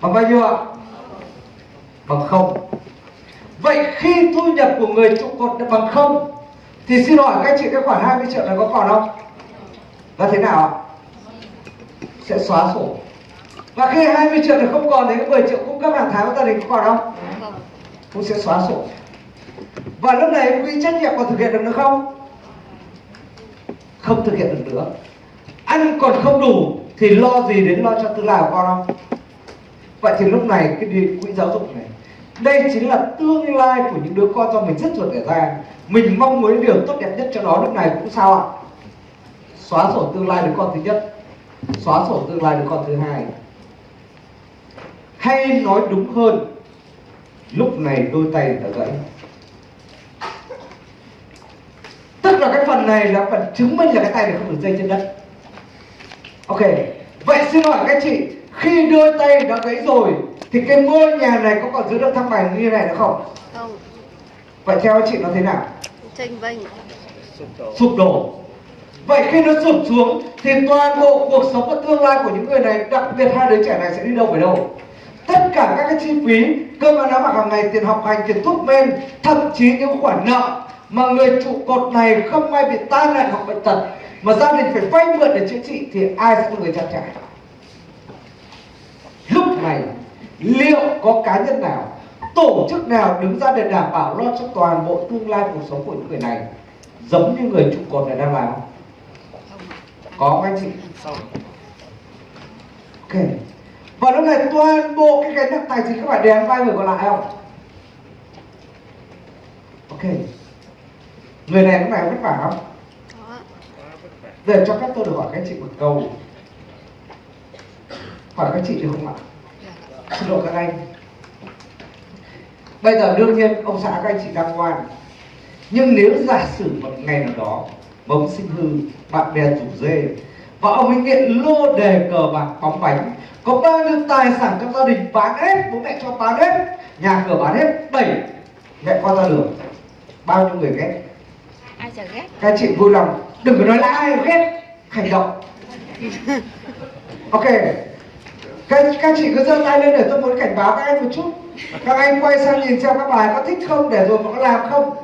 Bằng bao nhiêu ạ? Bằng không vậy khi thu nhập của người trụ cột là bằng không, thì xin hỏi các chị cái khoản 20 triệu này có còn không? Và thế nào ạ? Sẽ xóa sổ. Và khi 20 triệu này không còn thì cái 10 triệu cung cấp hàng tháng của gia đình có còn không? Cũng sẽ xóa sổ. Và lúc này quỹ trách nhiệm còn thực hiện được nữa không? Không thực hiện được nữa. Ăn còn không đủ thì lo gì đến lo cho tương lai của con không? Vậy thì lúc này cái quỹ giáo dục này đây chính là tương lai của những đứa con do mình rất ruột để ra. Mình mong muốn điều tốt đẹp nhất cho nó lúc này cũng sao ạ? Xóa sổ tương lai đứa con thứ nhất. Xóa sổ tương lai đứa con thứ hai. Hay nói đúng hơn, lúc này đôi tay đã gãy. Tức là cái phần này là phần chứng minh là cái tay này không được dây trên đất. Ok, vậy xin hỏi các chị khi đôi tay đã gãy rồi thì cái ngôi nhà này có còn giữ được thăng bằng như này nữa không? Không. Vậy theo chị nó thế nào? Tranh vênh. Sụp đổ. Sụp đổ vậy khi nó sụp xuống thì toàn bộ cuộc sống và tương lai của những người này đặc biệt hai đứa trẻ này sẽ đi đâu về đâu. Tất cả các cái chi phí cơm ăn áo mặc hàng ngày tiền học hành tiền thuốc men thậm chí những khoản nợ mà người trụ cột này không may bị tai nạn hoặc bệnh tật mà gia đình phải vay mượn để chữa trị thì ai sẽ là người trang trải này liệu có cá nhân nào tổ chức nào đứng ra để đảm bảo lo cho toàn bộ tương lai cuộc sống của những người này giống như người trụ cột này đang làm không? có không anh chị? Ok. Và lúc này toàn bộ cái gánh nặng tài chính các bạn đè vai người còn lại không? Ok. Người này lúc này có vất vả không? Để cho phép tôi được hỏi các anh chị một câu. Hỏi các chị được không ạ xin lỗi các anh. Bây giờ đương nhiên ông xã các anh chị đang ngoan. Nhưng nếu giả sử một ngày nào đó mà ông sinh hư bạn bè rủ dê và ông ấy nghiện lô đề cờ bạc bóng bánh có bao nhiêu tài sản trong gia đình bán hết bố mẹ cho bán hết nhà cửa bán hết đẩy mẹ con ra đường bao nhiêu người ghét? Ai chả ghét. Các chị vui lòng đừng có nói là ai ghét hành động. (laughs) Ok các, các chị cứ giơ tay lên để tôi muốn cảnh báo các anh một chút. Các anh quay sang nhìn xem các bài có thích không để rồi mà có làm không.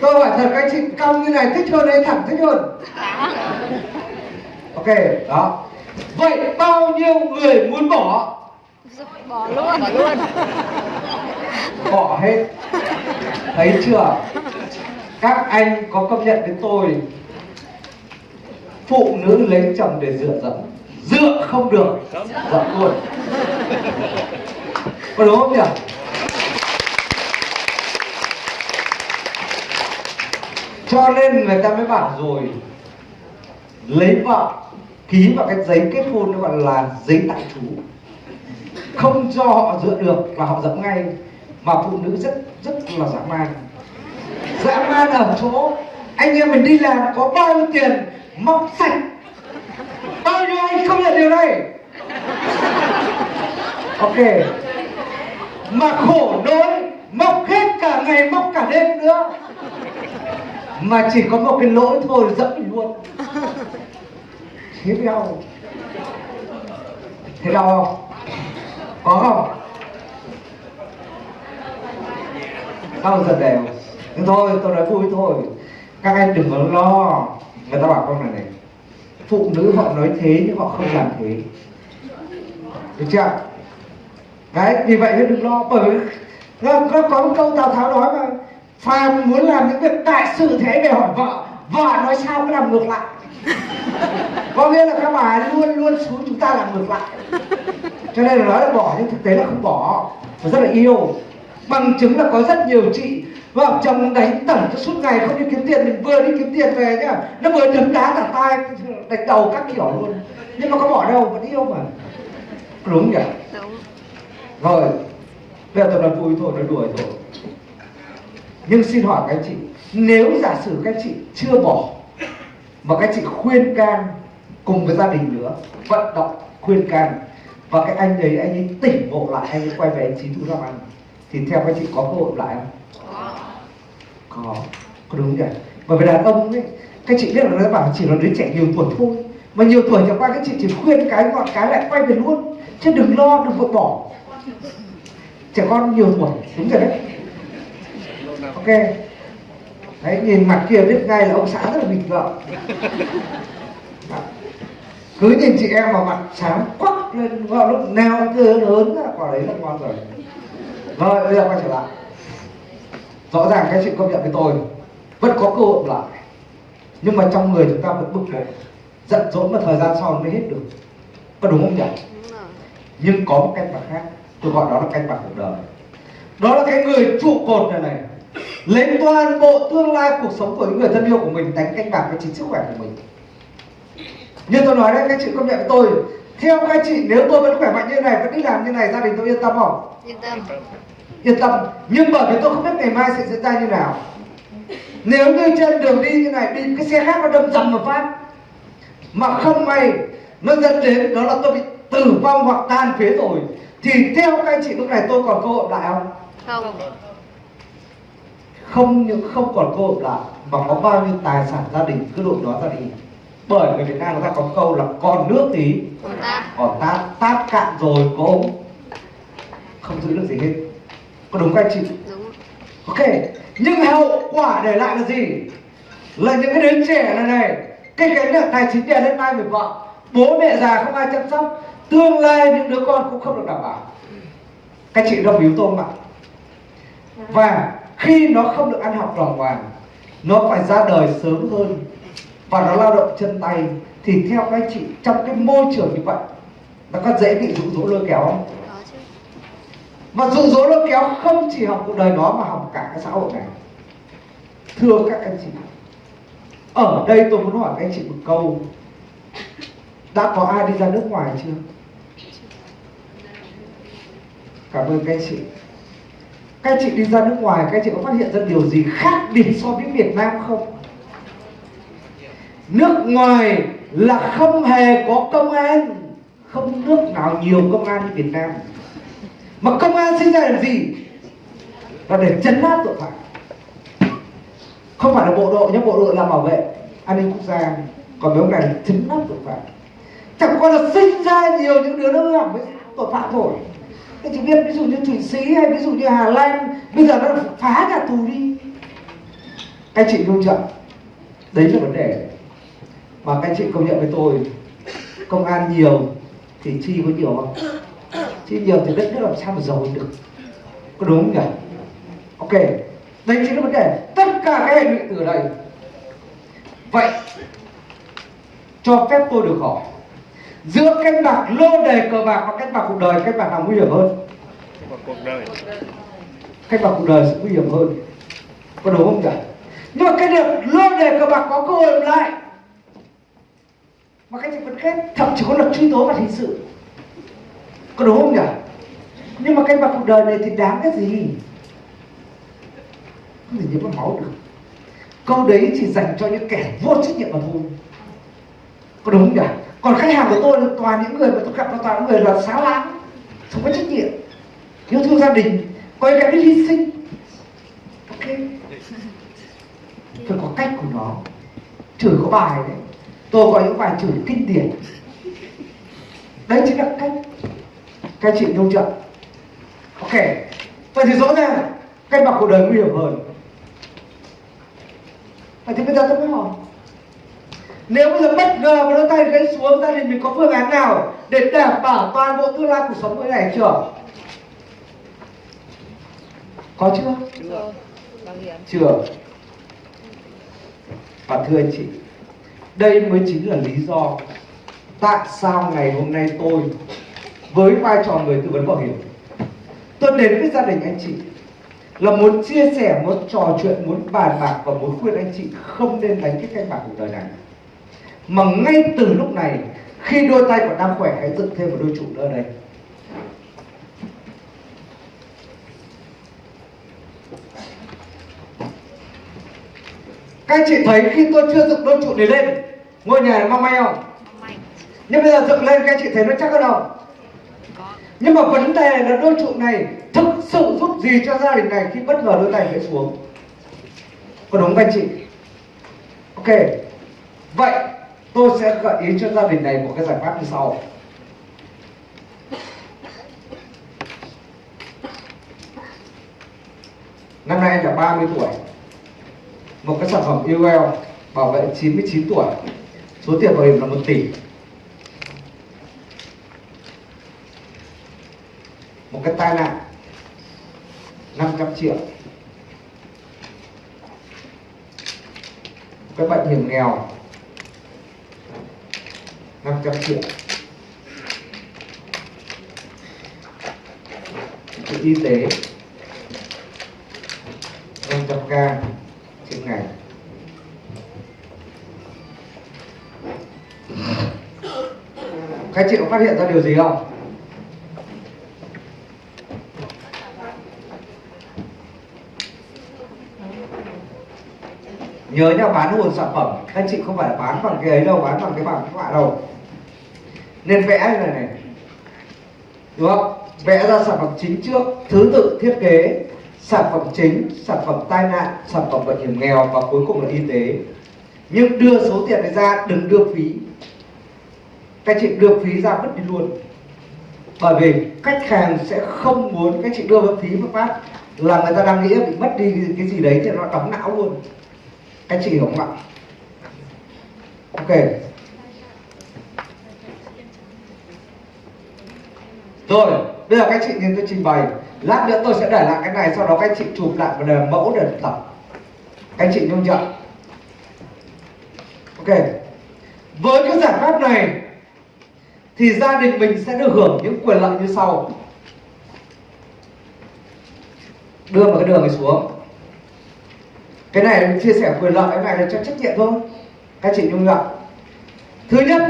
Tôi hỏi thật các anh chị cong như này thích hơn hay thẳng thích hơn? Ok đó. Vậy bao nhiêu người muốn bỏ? Bỏ luôn. Bỏ luôn. Bỏ hết. Thấy chưa? Các anh có công nhận với tôi phụ nữ lấy chồng để dựa dẫm dựa không được. Dạ, dẫm luôn có đúng không nhỉ? Cho nên người ta mới bảo rồi, lấy vợ, ký vào cái giấy kết hôn nó gọi là giấy tạm trú. Không cho họ dựa được là họ dẫm ngay, mà phụ nữ rất rất là dã man. Dã man ở chỗ, anh em mình đi làm có bao nhiêu tiền, móc sạch bao nhiêu anh không nhận điều này? Ok. Mà khổ nỗi mọc hết cả ngày mọc cả đêm nữa. Mà chỉ có một cái lỗi thôi dẫm luôn. Thế đau thế đau không? Có không? Đau giật đều. Nhưng thôi, tôi nói vui thôi. Các anh đừng có lo. Người ta bảo con này này phụ nữ họ nói thế nhưng họ không làm thế. Được chưa? Đấy vì vậy nên đừng lo bởi vì nó, nó có một câu tào tháo nói mà phàm muốn làm những việc đại sự thế về hỏi vợ vợ nói sao cứ làm ngược lại. Có nghĩa là các bà luôn luôn xuống chúng ta làm ngược lại. Cho nên là nói là bỏ nhưng thực tế là không bỏ. Và rất là yêu. Bằng chứng là có rất nhiều chị vợ chồng đánh tẩn suốt ngày không đi kiếm tiền mình vừa đi kiếm tiền về nhá. Nó vừa đấm đá cả tay đánh đầu các kiểu luôn. Nhưng mà có bỏ đâu vẫn yêu mà. Đúng nhỉ? Đúng. Rồi bây giờ tôi nói vui thôi nói đùa thôi. Nhưng xin hỏi các anh chị nếu giả sử các anh chị chưa bỏ mà các anh chị khuyên can cùng với gia đình nữa vận động khuyên can và cái anh ấy anh ấy tỉnh ngộ lại anh ấy quay về anh chín thu làm ăn thì theo các chị có cơ hội lại không có có đúng nhỉ? Bởi vì đàn ông ấy, các chị biết là nó bảo chỉ là đứa trẻ nhiều tuổi thôi. Mà nhiều tuổi chẳng qua các chị chỉ khuyên cái ngọn cái lại quay về luôn. Chứ đừng lo, đừng vội bỏ. Trẻ con nhiều tuổi, đúng rồi đấy. Ok. Đấy, nhìn mặt kia biết ngay là ông xã rất là bình vợ cứ nhìn chị em mà mặt sáng quắc lên vào lúc nào cứ lớn là quả đấy là ngon rồi. Rồi, bây giờ quay trở lại rõ ràng các chị công nhận với tôi vẫn có cơ hội lại. Nhưng mà trong người chúng ta vẫn bực bội giận dỗi mà thời gian sau mới hết được. Có đúng không nhỉ? Đúng rồi. nhưng có một cách bạc khác tôi gọi đó là cách bạc cuộc đời. Đó là cái người trụ cột này này lấy toàn bộ tương lai cuộc sống của những người thân yêu của mình đánh canh bạc với chính sức khỏe của mình. Như tôi nói đấy các chị công nhận với tôi theo các chị nếu tôi vẫn khỏe mạnh như này vẫn đi làm như này gia đình tôi yên tâm không? Yên tâm. Yên tâm. Nhưng bởi vì tôi không biết ngày mai sẽ diễn ra như nào. Nếu như trên đường đi như này bị cái xe khác nó đâm dầm một phát mà không may nó dẫn đến đó là tôi bị tử vong hoặc tan phế rồi thì theo các anh chị lúc này tôi còn cơ hội lại không? Không. không những không còn cơ hội lại mà có bao nhiêu tài sản gia đình cứ đội đó ra đi. Bởi người Việt Nam người ta có câu là còn nước tí Còn ta. còn tát tát cạn rồi có không giữ được gì hết có đúng các anh chị Đúng. Ok, nhưng hậu quả để lại là gì? Là những cái đứa trẻ này này Cái gánh nặng tài chính đè lên vai người vợ Bố mẹ già không ai chăm sóc Tương lai những đứa con cũng không được đảm bảo Các chị đồng ý tôi không ạ? Và khi nó không được ăn học đàng hoàng Nó phải ra đời sớm hơn Và nó lao động chân tay Thì theo các chị trong cái môi trường như vậy Nó có dễ bị dụ dỗ lôi kéo không? Mà dụ dỗ lôi kéo, không chỉ học cuộc đời đó mà học cả cái xã hội này. Thưa các anh chị, Ở đây tôi muốn hỏi các anh chị một câu. Đã có ai đi ra nước ngoài chưa? Cảm ơn các anh chị. Các anh chị đi ra nước ngoài, Các anh chị có phát hiện ra điều gì khác biệt so với Việt Nam không? Nước ngoài là không hề có công an. Không nước nào nhiều công an như Việt Nam mà công an sinh ra làm gì? Là để chấn áp tội phạm. Không phải là bộ đội nhé bộ đội là bảo vệ an ninh quốc gia. Còn mấy ông này là chấn áp tội phạm. Chẳng qua là sinh ra nhiều những đứa nó hư hỏng với tội phạm thôi. Thế chỉ biết, ví dụ như thụy sĩ hay ví dụ như hà lan, bây giờ nó phá nhà tù đi. Các chị luôn chậm. đấy là vấn đề. Mà các chị công nhận với tôi, công an nhiều thì chi có nhiều không? Chứ nhiều thì đất nước làm sao mà giàu được? Có đúng không nhỉ? Ok, đây chính là vấn đề. Tất cả các hệ lụy từ đây. Vậy, cho phép tôi được hỏi, giữa cái bạc lô đề cờ bạc và cái bạc cuộc đời cái bạc nào nguy hiểm hơn? Cuộc đời cái bạc cuộc đời sẽ nguy hiểm hơn. Có đúng không nhỉ? Nhưng mà cái việc lô đề cờ bạc có cơ hội lại, mà các chị vẫn khét thậm chí có luật truy tố và hình sự có đúng không nhỉ? Nhưng mà cái mặt cuộc đời này thì đáng cái gì? Không thể nhớ vào máu được. Câu đấy chỉ dành cho những kẻ vô trách nhiệm mà thôi. Có đúng không nhỉ? Còn khách hàng của tôi là toàn những người mà tôi gặp là toàn những người là xáo lãng không có trách nhiệm. Yêu thương gia đình, có cái biết hy sinh. Ok. Phải có cách của nó. Chửi có bài đấy. Tôi có những bài chửi kinh điển. Đấy chính là cách các chị nông trận ok vậy thì rõ ràng cách bạc cuộc đời nguy hiểm hơn. Vậy thì bây giờ tôi mới hỏi nếu bây giờ bất ngờ mà đôi tay gãy xuống gia đình mình có phương án nào để đảm bảo toàn bộ tương lai cuộc sống của này chưa? Có chưa? Hiểm. chưa. Và thưa anh chị đây mới chính là lý do tại sao ngày hôm nay tôi với vai trò người tư vấn bảo hiểm. Tôi đến với gia đình anh chị là muốn chia sẻ muốn trò chuyện muốn bàn bạc và muốn khuyên anh chị không nên đánh cái canh bạc cuộc đời này. Mà ngay từ lúc này khi đôi tay còn đang khỏe hãy dựng thêm một đôi trụ nữa đây. Các anh chị thấy khi tôi chưa dựng đôi trụ này lên ngôi nhà này mong manh không? Nhưng bây giờ dựng lên các anh chị thấy nó chắc hơn không nhưng mà vấn đề là đôi trụ này thực sự giúp gì cho gia đình này khi bất ngờ đôi tay rơi xuống? Có đúng không anh chị? Ok. Vậy tôi sẽ gợi ý cho gia đình này một cái giải pháp như sau. Năm nay anh là 30 tuổi. Một cái sản phẩm UL bảo vệ 99 tuổi. Số tiền bảo hiểm là 1 tỷ. Một cái tai nạn 500 triệu. Cái bệnh hiểm nghèo 500 triệu. Cái y tế 500 ca trên ngày. Các chị có phát hiện ra điều gì không? Nhớ nhá bán nguồn sản phẩm. Các anh chị không phải là bán bằng cái ấy đâu, bán bằng cái bảng các bạn đâu. Nên vẽ như này này. Đúng không? Vẽ ra sản phẩm chính trước, thứ tự thiết kế, sản phẩm chính, sản phẩm tai nạn, sản phẩm bệnh hiểm nghèo và cuối cùng là y tế. Nhưng đưa số tiền này ra, đừng đưa phí. Các chị đưa phí ra vứt đi luôn. Bởi vì khách hàng sẽ không muốn các chị đưa phí một phát là người ta đang nghĩ bị mất đi cái gì đấy thì nó đóng não luôn các chị hiểu không ạ? Ok. Rồi, bây giờ các chị nhìn tôi trình bày. Lát nữa tôi sẽ để lại cái này, sau đó các chị chụp lại và đề mẫu để tập. Các chị nhung chưa ok. Với cái giải pháp này, thì gia đình mình sẽ được hưởng những quyền lợi như sau. Đưa một cái đường này xuống cái này mình chia sẻ quyền lợi cái này là cho trách nhiệm thôi. Các chị nhung nhở thứ nhất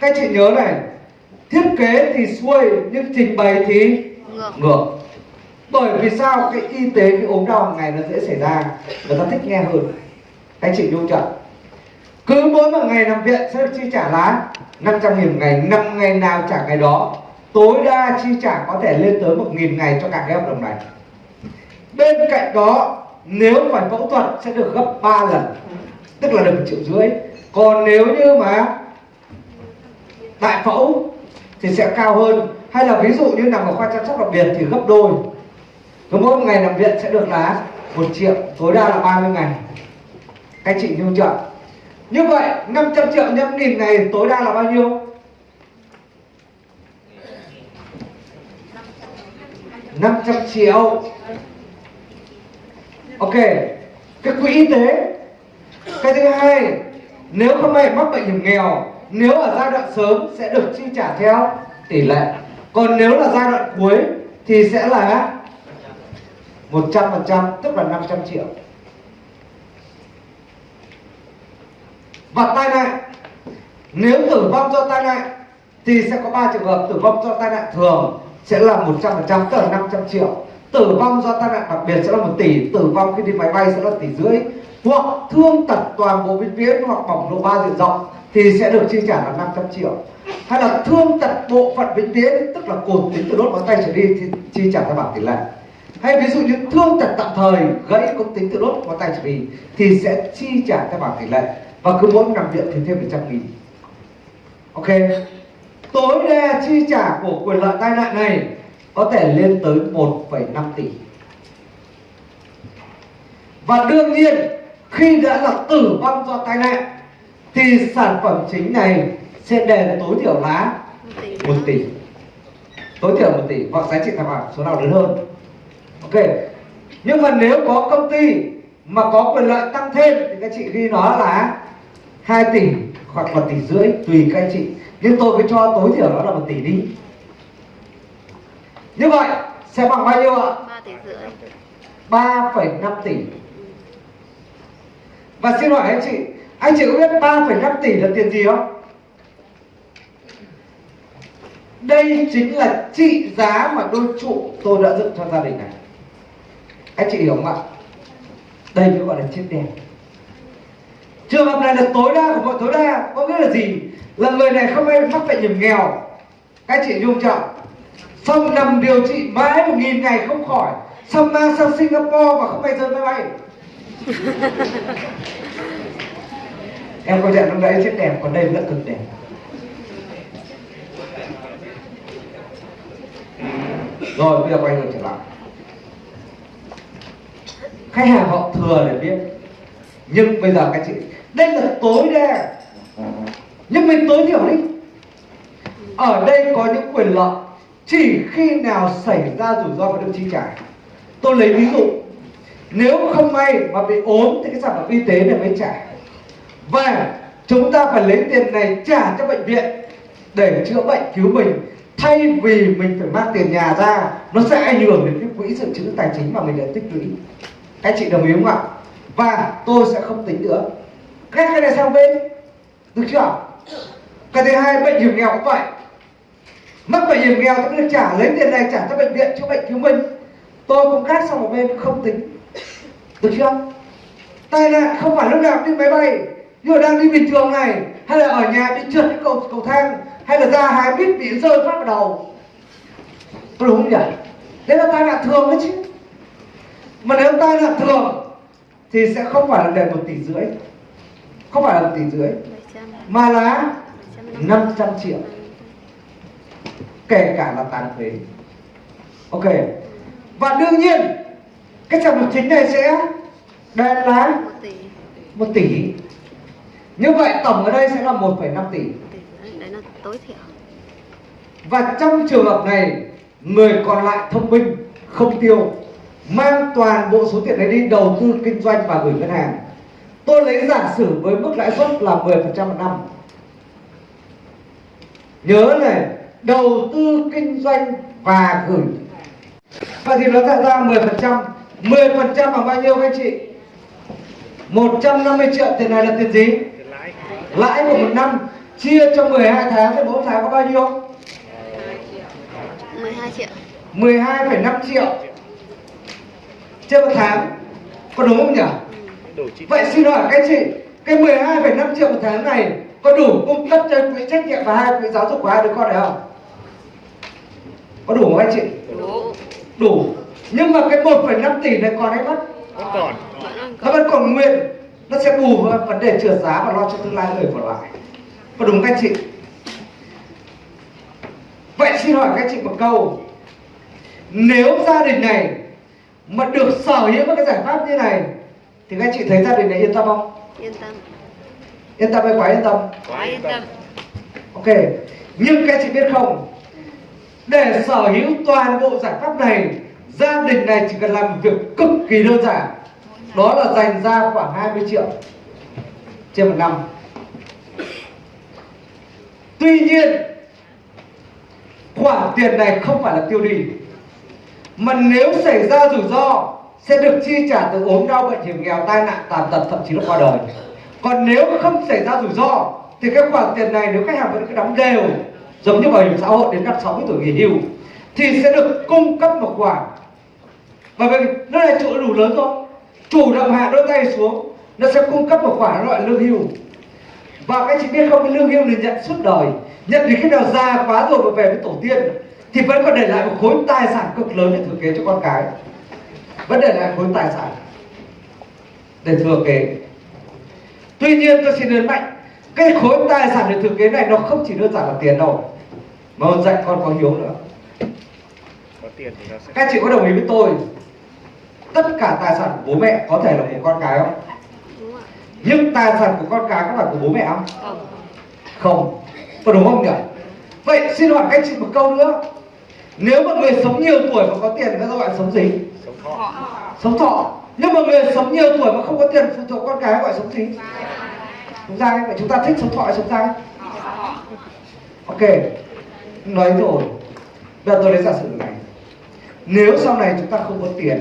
các chị nhớ này thiết kế thì xuôi nhưng trình bày thì ngược. ngược. Bởi vì sao? Cái y tế cái ốm đau hàng ngày nó dễ xảy ra người ta thích nghe hơn. Các chị nhung chưa cứ mỗi một ngày nằm viện sẽ được chi trả lá 500 nghìn một ngày năm ngày nào trả ngày đó tối đa chi trả có thể lên tới 1 nghìn ngày cho cả cái hợp đồng này. Bên cạnh đó nếu phải phẫu thuật sẽ được gấp 3 lần, tức là được một triệu rưỡi. Còn nếu như mà đại phẫu thì sẽ cao hơn. Hay là ví dụ như nằm ở khoa chăm sóc đặc biệt thì gấp đôi. Cứ mỗi một ngày nằm viện sẽ được là một triệu, tối đa là 30 ngày. Các chị nhung chưa? Như vậy 500 triệu nhân nghìn ngày tối đa là bao nhiêu? 500 triệu. Ok. Cái quỹ y tế. Cái thứ hai, Nếu không may mắc bệnh hiểm nghèo, Nếu ở giai đoạn sớm sẽ được chi trả theo tỷ lệ. Còn nếu là giai đoạn cuối Thì sẽ là 100% tức là 500 triệu. Và tai nạn. Nếu tử vong do tai nạn Thì sẽ có 3 trường hợp. Tử vong do tai nạn thường Sẽ là 100% tức là 500 triệu. Tử vong do tai nạn đặc biệt sẽ là một tỷ, Tử vong khi đi máy bay sẽ là tỷ rưỡi. Hoặc thương tật toàn bộ vĩnh viễn Hoặc bỏng độ ba diện rộng Thì sẽ được chi trả là 500 triệu. Hay là thương tật bộ phận vĩnh viễn Tức là cột tính từ đốt ngón tay trở đi Thì chi trả theo bảng tỷ lệ. Hay ví dụ như thương tật tạm thời, gãy cốt tính từ đốt ngón tay trở đi thì sẽ chi trả theo bảng tỷ lệ. Và cứ mỗi nằm viện thì thêm 100 nghìn. Ok. Tối đa chi trả của quyền lợi tai nạn này có thể lên tới 1,5 tỷ. Và đương nhiên khi đã là tử vong do tai nạn thì sản phẩm chính này sẽ đền tối thiểu là một tỷ. 1 tỷ tối thiểu 1 tỷ hoặc giá trị tài khảo số nào lớn hơn. Ok. Nhưng mà nếu có công ty mà có quyền lợi tăng thêm thì các chị ghi nó là 2 tỷ hoặc 1 tỷ rưỡi tùy các anh chị. Nhưng tôi cứ cho tối thiểu nó là một tỷ đi như vậy sẽ bằng bao nhiêu ạ? Ba tỷ rưỡi. 3,5 tỷ. Và xin hỏi anh chị Anh chị có biết 3,5 tỷ là tiền gì không? Đây chính là trị giá mà đôi trụ tôi đã dựng cho gia đình này. Anh chị hiểu không ạ? Đây mới gọi là chết đèn. Trường hợp này là tối đa của mọi tối đa Có nghĩa là gì? Là người này không may mắc bệnh hiểm nghèo. Các chị dung trọng Xong nằm điều trị mãi một nghìn ngày không khỏi Xong mang sang Singapore và không may rơi máy bay. (laughs) Em có nhận lúc đấy chết đẹp Còn đây vẫn cực đẹp. Rồi bây giờ quay ngược trở lại. Khách hàng họ thừa để biết. Nhưng bây giờ các chị đây là tối đa. Nhưng mình tối thiểu đi. Ở đây có những quyền lợi chỉ khi nào xảy ra rủi ro phải được chi trả tôi lấy ví dụ, nếu không may mà bị ốm thì cái sản phẩm y tế này mới trả. Và chúng ta phải lấy tiền này trả cho bệnh viện để chữa bệnh, cứu mình. Thay vì mình phải mang tiền nhà ra, nó sẽ ảnh hưởng đến cái quỹ dự trữ tài chính mà mình đã tích lũy. Các chị đồng ý không ạ? Và tôi sẽ không tính nữa. Các cái này sang bên. Được chưa cái thứ hai, bệnh hiểm nghèo cũng vậy mắc bệnh hiểm nghèo tôi được trả lấy tiền này trả cho bệnh viện chữa bệnh cứu mình. Tôi cũng khác sang một bên không tính. Được chưa? Tai nạn không phải lúc nào đi máy bay. Nhưng mà đang đi bình thường này hay là ở nhà bị trượt cái cầu cầu thang hay là ra hái biết bị rơi phát vào đầu. Có đúng không nhỉ? Đấy là tai nạn thường đấy chứ. Mà nếu tai nạn thường thì sẽ không phải là đền một tỷ rưỡi. Không phải là một tỷ rưỡi. Mà là 500 triệu kể cả là tàn phế. Ok. Và đương nhiên cái sản phẩm chính này sẽ đền là một tỷ. Như vậy tổng ở đây sẽ là 1,5 tỷ. Tỷ đấy, đấy là tối thiểu. Và trong trường hợp này người còn lại thông minh không tiêu mang toàn bộ số tiền đấy đi đầu tư kinh doanh và gửi ngân hàng. Tôi lấy giả sử với mức lãi suất là 10% một năm. Nhớ này đầu tư kinh doanh và gửi. Vậy thì nó tạo ra 10% 10% bằng bao nhiêu các chị? 150 triệu. Tiền này là tiền gì? Lãi. của một năm. Chia cho 12 tháng thì mỗi tháng có bao nhiêu? 12 triệu. 12,5 triệu. Trên một tháng. Có đúng không nhỉ? Vậy xin hỏi các chị cái 12,5 triệu một tháng này có đủ cung cấp cho quỹ trách nhiệm và hai quỹ giáo dục của hai đứa con này không có đủ không anh chị? Đủ. Đủ. Nhưng mà cái 1,5 tỷ này còn hay mất? Vẫn còn. nó vẫn còn nguyên. Nó sẽ bù vào vấn đề trượt giá và lo cho tương lai người còn lại. Có đúng các chị? Vậy xin hỏi các chị một câu. Nếu gia đình này mà được sở hữu một cái giải pháp như này thì các chị thấy gia đình này yên tâm không? Yên tâm. Yên tâm hay quá yên tâm? Quá yên tâm. Ok. Nhưng các chị biết không để sở hữu toàn bộ giải pháp này, gia đình này chỉ cần làm một việc cực kỳ đơn giản. Đó là dành ra khoảng 20 triệu trên một năm. Tuy nhiên, khoản tiền này không phải là tiêu đi, mà nếu xảy ra rủi ro, sẽ được chi trả từ ốm đau, bệnh hiểm nghèo, tai nạn, tàn tật, thậm chí là qua đời. Còn nếu không xảy ra rủi ro, thì cái khoản tiền này nếu khách hàng vẫn cứ đóng đều giống như bảo hiểm xã hội đến năm 60 tuổi nghỉ hưu, thì sẽ được cung cấp một khoản. Và vì nó là chỗ đủ lớn rồi chủ động hạ đôi tay xuống, nó sẽ cung cấp một khoản loại lương hưu. Và các chị biết không, cái lương hưu này nhận suốt đời. Nhận đến khi nào già quá rồi mà về với tổ tiên, thì vẫn còn để lại một khối tài sản cực lớn để thừa kế cho con cái. Vẫn để lại khối tài sản để thừa kế. Tuy nhiên tôi xin nhấn mạnh cái khối tài sản để thừa kế này nó không chỉ đơn giản là tiền đâu mà còn dạy con có hiếu nữa. Có tiền thì nó sẽ... các chị có đồng ý với tôi tất cả tài sản của bố mẹ có thể là của con cái không? Đúng ạ. Nhưng tài sản của con cái có phải của bố mẹ không? Không. Không. Có đúng không nhỉ? Vậy xin hỏi các chị một câu nữa. Nếu mà người sống nhiều tuổi mà có tiền gọi là sống gì? Sống thọ. họ sống thọ. Nhưng mà người sống nhiều tuổi mà không có tiền phụ thuộc con cái gọi sống gì sống dai vậy chúng ta thích sống thọ hay sống dai ok, nói rồi. Bây giờ tôi lấy giả sử này. Nếu sau này chúng ta không có tiền,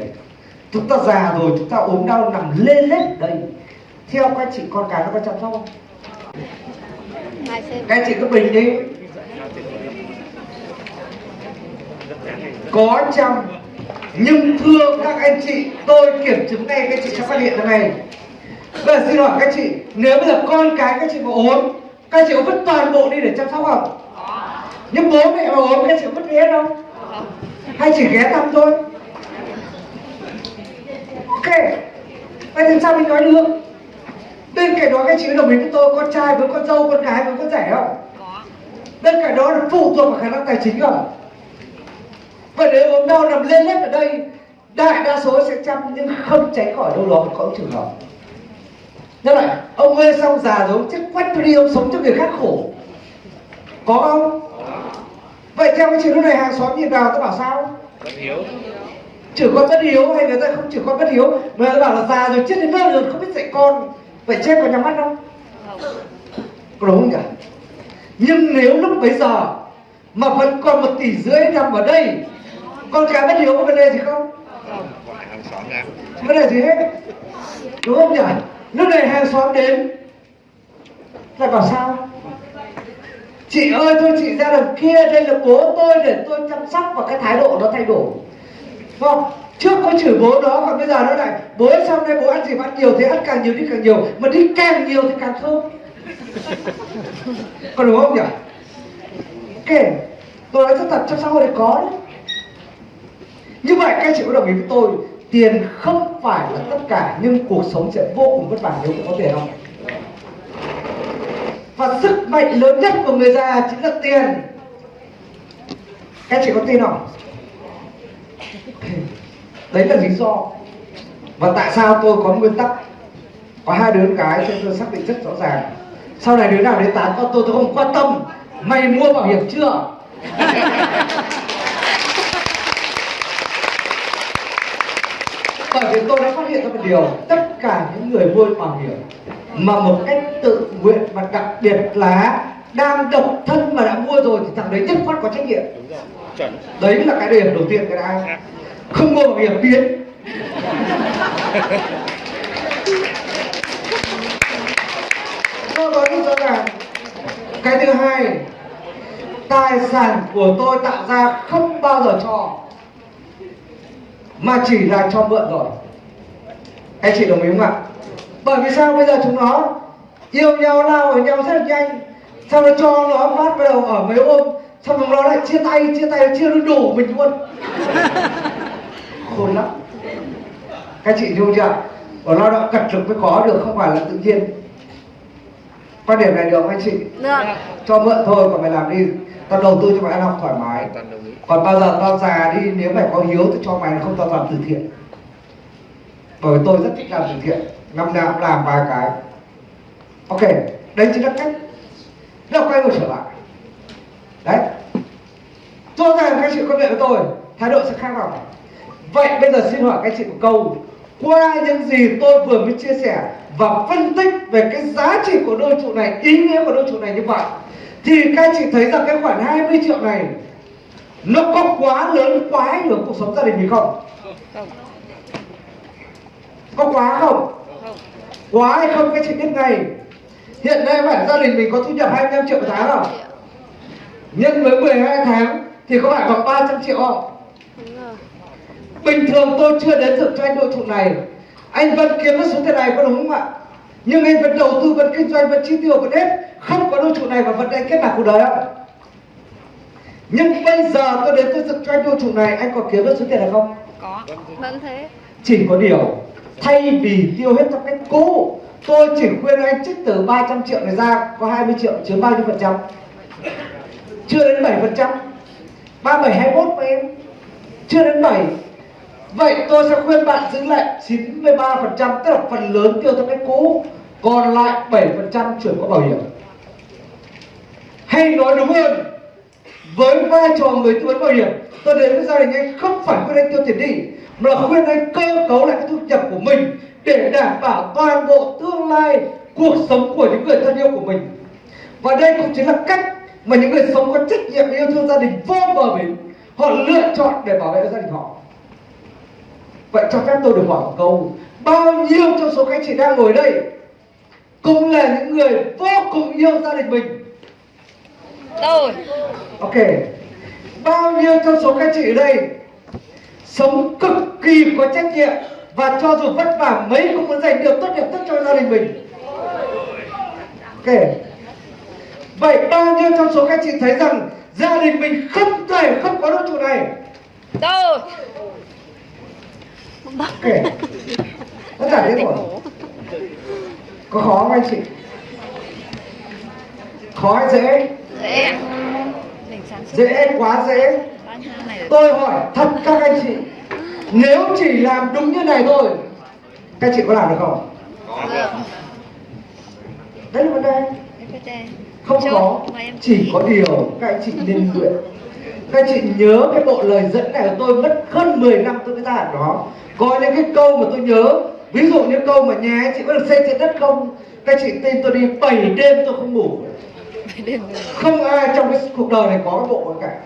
chúng ta già rồi, chúng ta ốm đau nằm lê lết đây, theo các chị con cái nó có chăm sóc không? Các chị cứ bình đi. Có chăm, nhưng thưa các anh chị, tôi kiểm chứng ngay các chị sẽ phát hiện ra này bây giờ xin hỏi các chị, nếu bây giờ con cái các chị mà ốm, các chị có vứt toàn bộ đi để chăm sóc không? Nhưng bố mẹ mà ốm, các chị có vứt đi hết không? Hay chỉ ghé thăm thôi? Ok, vậy thì sao mình nói được? Bên cạnh đó các chị có đồng ý với tôi, con trai với con dâu, con gái với con rẻ không? Có bên cạnh đó là phụ thuộc vào khả năng tài chính không? Vậy nếu ốm đau nằm lên lết ở đây, đại đa số sẽ chăm nhưng không tránh khỏi đâu đó, có trường hợp Nhớ lại, ông mê xong già rồi, ông chết quách tôi đi, ông sống cho người khác khổ. Có không? Vậy theo cái chuyện lúc này hàng xóm nhìn vào tôi bảo sao? bất hiếu Chửi con bất hiếu hay người ta không chửi con bất hiếu Mà người ta bảo là già rồi chết đến nơi rồi không biết dạy con Vậy chết có nhắm mắt không? Có đúng không nhỉ? Nhưng nếu lúc bấy giờ Mà vẫn còn một tỷ rưỡi nằm ở đây Con cái bất hiếu có vấn đề gì không? Không vấn đề gì hết Đúng không nhỉ? Lúc này hàng xóm đến Lại bảo sao? Chị ơi tôi chị ra đằng kia Đây là bố tôi để tôi chăm sóc Và cái thái độ nó thay đổi Không? Trước có chửi bố đó Còn bây giờ nó lại Bố ơi, sau này bố ăn gì mà ăn nhiều Thì ăn càng nhiều đi càng nhiều Mà đi càng nhiều thì càng thơm Còn đúng không nhỉ? Ok Tôi nói rất thật trong xã hội này có đấy như vậy các chị có đồng ý với tôi Tiền không phải là tất cả, Nhưng cuộc sống sẽ vô cùng vất vả nếu không có tiền không? Và sức mạnh lớn nhất của người già chính là tiền. Các chị có tin không? (laughs) Đấy là lý do. Và tại sao tôi có nguyên tắc? Có hai đứa cái cho tôi xác định rất rõ ràng. Sau này đứa nào đến tán con tôi tôi không quan tâm. Mày mua bảo hiểm chưa? (laughs) bởi vì tôi đã phát hiện ra một điều tất cả những người mua bảo hiểm mà một cách tự nguyện và đặc biệt là đang độc thân mà đã mua rồi thì thằng đấy nhất khoát có trách nhiệm. Đấy là cái điểm đầu tiên cái đã. Không mua bảo hiểm biến. Tôi nói rất rõ ràng cái thứ hai tài sản của tôi tạo ra không bao giờ cho mà chỉ là cho mượn rồi anh chị đồng ý không ạ? Bởi vì sao bây giờ chúng nó yêu nhau lao ở nhau rất là nhanh sau đó cho nó phát bắt đầu ở mấy ôm xong rồi nó lại chia tay chia tay chia nó đổ mình luôn. Khôn lắm. Các chị hiểu chưa ở lao động cật lực mới có được không phải là tự nhiên. Quan điểm này được không anh chị? Được. Cho mượn thôi còn mày làm đi. Tao đầu tư cho mày ăn học thoải mái còn bao giờ tao già đi, nếu mày có hiếu thì cho mày, không tao làm từ thiện. Bởi vì tôi rất thích làm từ thiện. Năm nào cũng làm vài cái. Ok đấy chính là cách. Nó quay ngược trở lại. Đấy. Rõ ràng các chị có nhận với tôi, thái độ sẽ khác nào vậy bây giờ xin hỏi các chị một câu, qua những gì tôi vừa mới chia sẻ và phân tích về cái giá trị của đôi trụ này, ý nghĩa của đôi trụ này như vậy, thì các chị thấy rằng cái khoản 20 triệu này nó có quá lớn, quá ảnh hưởng cuộc sống gia đình mình không? Có quá không? Quá hay không? Các chị biết ngay. Hiện nay bản gia đình mình có thu nhập 25 triệu một tháng không? Nhân với 12 tháng thì có phải khoảng 300 triệu không? Bình thường tôi chưa đến dựng cho anh đội trụ này. Anh vẫn kiếm được số tiền này, có đúng không ạ? Nhưng anh vẫn đầu tư, vẫn kinh doanh, vẫn chi tiêu, vẫn hết. Không có đội trụ này và vẫn anh kết nạp cuộc đời không? Nhưng bây giờ tôi đến tôi dựng cho anh đôi trụ này anh còn kiếm được số tiền này không? Có. Vẫn thế. Chỉ có điều thay vì tiêu hết trong cách cũ tôi chỉ khuyên anh trích từ 300 triệu này ra có 20 triệu chiếm bao nhiêu phần trăm. Chưa đến 7 phần trăm. 37 21 mà em. Chưa đến 7 vậy tôi sẽ khuyên bạn giữ lại 93 phần trăm tức là phần lớn tiêu theo cách cũ còn lại 7 phần trăm chuyển qua bảo hiểm. Hay nói đúng hơn với vai trò người tư vấn bảo hiểm tôi đến với gia đình anh không phải khuyên anh tiêu tiền đi, mà là khuyên anh cơ cấu lại cái thu nhập của mình để đảm bảo toàn bộ tương lai cuộc sống của những người thân yêu của mình. Và đây cũng chính là cách mà những người sống có trách nhiệm yêu thương gia đình vô bờ bến, họ lựa chọn để bảo vệ gia đình họ. Vậy cho phép tôi được hỏi một câu, bao nhiêu trong số các anh chị đang ngồi đây cũng là những người vô cùng yêu gia đình mình? Tôi Ok. Bao nhiêu trong số các chị ở đây Sống cực kỳ có trách nhiệm Và cho dù vất vả mấy cũng muốn dành được tốt đẹp nhất cho gia đình mình? Ok. Vậy bao nhiêu trong số các chị thấy rằng Gia đình mình không thể không có đôi trụ này? Tôi Ok. Tất cả thế rồi. Có khó không anh chị Khó hay dễ. Dễ Dễ quá dễ. Tôi hỏi thật các anh chị Nếu chỉ làm đúng như này thôi Các chị có làm được không? được đấy là vấn đề. Không có chỉ có điều các anh chị nên luyện. Các anh chị nhớ cái bộ lời dẫn này của tôi mất hơn 10 năm tôi mới ra được nó có những cái câu mà tôi nhớ ví dụ như câu mà nhà anh chị có được xây trên đất không? Các anh chị tin tôi đi 7 đêm tôi không ngủ. (laughs) không ai trong cái cuộc đời này có cái bộ ấy cả.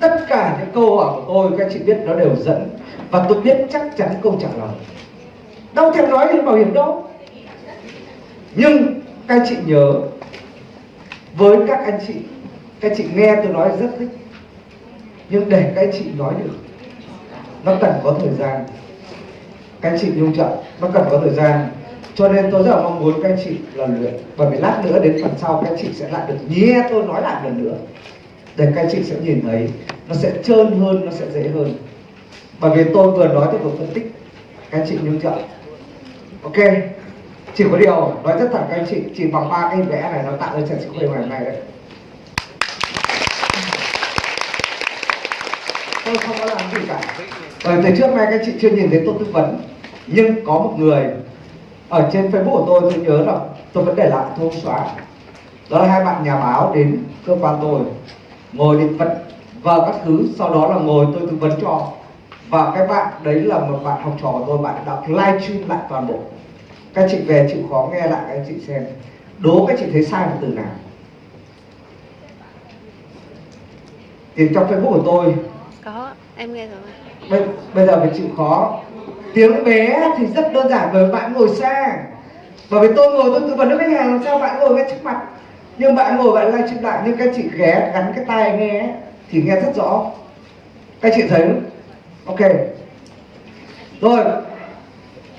Tất cả những câu hỏi của tôi, các chị biết nó đều dẫn. Và tôi biết chắc chắn câu trả lời. Đâu thèm nói đến bảo hiểm đâu. Nhưng các chị nhớ, với các anh chị, các chị nghe tôi nói rất thích. Nhưng để các chị nói được, nó cần có thời gian. Các chị nhung chậm nó cần có thời gian cho nên tôi rất là mong muốn các anh chị là luyện bởi vì lát nữa đến phần sau các anh chị sẽ lại được nghe tôi nói lại lần nữa. Để các anh chị sẽ nhìn thấy, nó sẽ trơn hơn, nó sẽ dễ hơn. Bởi vì tôi vừa nói tôi vừa phân tích, các anh chị nhung chậm ok, chỉ có điều nói rất thẳng các anh chị, chỉ bằng ba cái vẽ này nó tạo ra trận sự khỏe ngày hôm nay đấy tôi không có làm gì cả. Bởi từ trước nay các anh chị chưa nhìn thấy tôi tư vấn, nhưng có một người ở trên facebook của tôi tôi nhớ là tôi vẫn để lại tôi không xóa đó là hai bạn nhà báo đến cơ quan tôi ngồi định vật vào các thứ sau đó là ngồi tôi tư vấn cho và cái bạn đấy là một bạn học trò của tôi bạn đã live stream lại toàn bộ. Các chị về chịu khó nghe lại các chị xem. Đố các chị thấy sai một từ nào. Thì trong facebook của tôi có em nghe rồi. Bây, bây giờ phải chịu khó tiếng bé thì rất đơn giản bởi bạn ngồi xa bởi vì tôi ngồi tôi tư vấn với khách hàng làm sao bạn ngồi ngay trước mặt. Nhưng bạn ngồi bạn live stream lại nhưng các chị ghé gắn cái tai nghe thì nghe rất rõ. Các chị thấy không? ok. Rồi.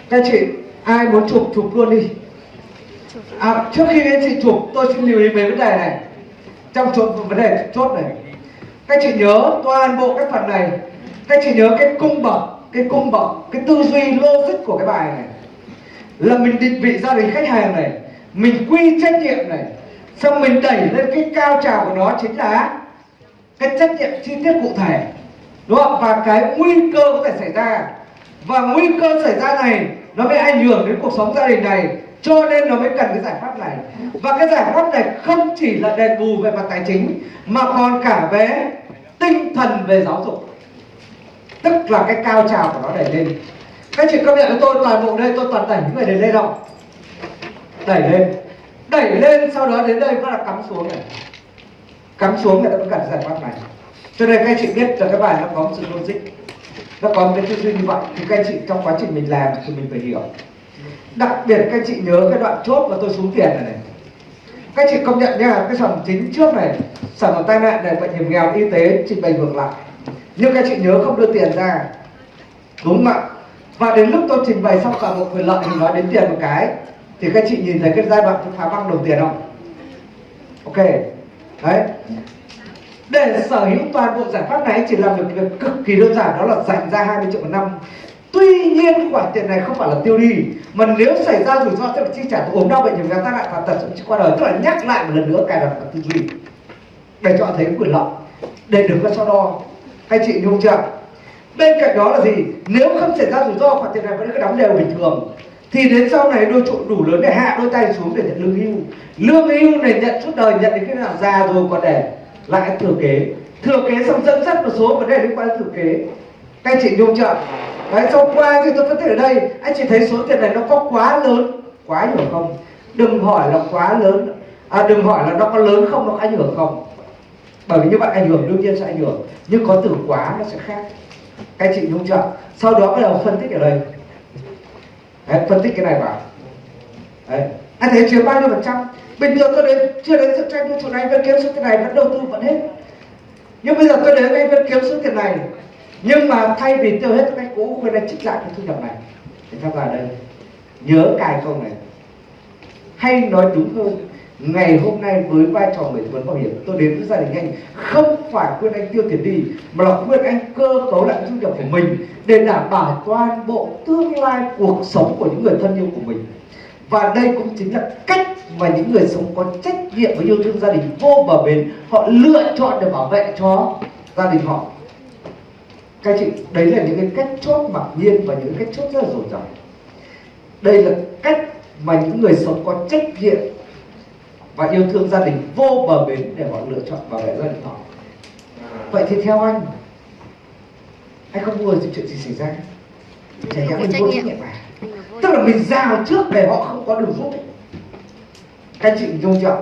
Các chị ai muốn chụp chụp luôn đi. À, trước khi các chị chụp tôi xin lưu ý về vấn đề này. Trong chụp vấn đề chốt này. Các chị nhớ toàn bộ cái phần này. Các chị nhớ cái cung bậc cái cung bậc cái tư duy logic của cái bài này là mình định vị gia đình khách hàng này, mình quy trách nhiệm này, xong mình đẩy lên cái cao trào của nó chính là cái trách nhiệm chi tiết cụ thể, đúng không? Và cái nguy cơ có thể xảy ra. Và nguy cơ xảy ra này, nó mới ảnh hưởng đến cuộc sống gia đình này, cho nên nó mới cần cái giải pháp này. Và cái giải pháp này không chỉ là đền bù về mặt tài chính, mà còn cả về tinh thần về giáo dục tức là cái cao trào của nó đẩy lên. Các chị công nhận với tôi, toàn bộ đây tôi toàn đẩy những người đến đây đâu đẩy lên. Đẩy lên, sau đó đến đây bắt là cắm xuống này. Cắm xuống người ta vẫn cần giải pháp này. Cho nên các chị biết là cái bài nó có một sự logic. Nó có một cái tư duy như vậy, thì các chị trong quá trình mình làm thì mình phải hiểu. Đặc biệt các chị nhớ cái đoạn chốt mà tôi xuống tiền này này. Các chị công nhận nha cái phần chính trước này sản phẩm tai nạn này, bệnh hiểm nghèo y tế trình bày ngược lại nhưng các chị nhớ không đưa tiền ra. Đúng không ạ? Và đến lúc tôi trình bày xong toàn bộ quyền lợi thì nói đến tiền một cái, thì các chị nhìn thấy cái giai đoạn phá băng đồng tiền không? Ok. Đấy. Để sở hữu toàn bộ giải pháp này chỉ làm được việc cực kỳ đơn giản, đó là dành ra 20 triệu một năm. Tuy nhiên khoản tiền này không phải là tiêu đi, mà nếu xảy ra rủi ro sẽ chi trả ốm đau bệnh hiểm nghèo tai nạn và tật thậm chí qua đời. Tức là nhắc lại một lần nữa cài đặt và tư duy. Để cho thấy quyền lợi, để đừng có so đo anh chị nhung chưa? Bên cạnh đó là gì? Nếu không xảy ra rủi ro khoản tiền này vẫn cứ đóng đều bình thường. Thì đến sau này đôi trụ đủ lớn để hạ đôi tay xuống để nhận lương hưu. Lương hưu này nhận suốt đời nhận đến khi nào già rồi còn để lại thừa kế. Thừa kế xong dẫn dắt một số vấn đề liên quan đến thừa kế. Các anh chị nhung chưa? Đấy sau qua thì tôi phân tích ở đây anh chị thấy số tiền này nó có quá lớn quá nhiều không? Đừng hỏi là quá lớn. À, đừng hỏi là nó có lớn không nó có ảnh hưởng không? Bởi vì như vậy ảnh hưởng đương nhiên sẽ ảnh hưởng nhưng có từ quá nó sẽ khác. Các chị nhung chưa sau đó bắt đầu phân tích ở đây. Đấy, phân tích cái này vào. Đấy. Anh thấy chiếm bao nhiêu phần trăm? Bình thường tôi đến chưa đến sự tranh chỗ này vẫn kiếm số tiền này vẫn đầu tư vẫn hết. Nhưng bây giờ tôi đến anh vẫn kiếm số tiền này. Nhưng mà thay vì tiêu hết cái cũ bên đây trích lại cái thu nhập này. Thì tham gia đây. Nhớ cài không này. Hay nói đúng hơn ngày hôm nay với vai trò người tư vấn bảo hiểm, tôi đến với gia đình anh. Không phải khuyên anh tiêu tiền đi, mà là khuyên anh cơ cấu lại thu nhập của mình để đảm bảo toàn bộ tương lai cuộc sống của những người thân yêu của mình. Và đây cũng chính là cách mà những người sống có trách nhiệm và yêu thương gia đình vô bờ bến, họ lựa chọn để bảo vệ cho gia đình họ. Các chị, đấy là những cái cách chốt mặc nhiên và những cách chốt rất là dồi dào. Đây là cách mà những người sống có trách nhiệm và yêu thương gia đình vô bờ bến để họ lựa chọn bảo vệ gia đình họ. Vậy thì theo anh anh không thì chuyện gì xảy ra? Nhẽ Anh mình vô trách nhiệm à? Tức là mình giao trước để họ không có đường rút các chị dung chưa?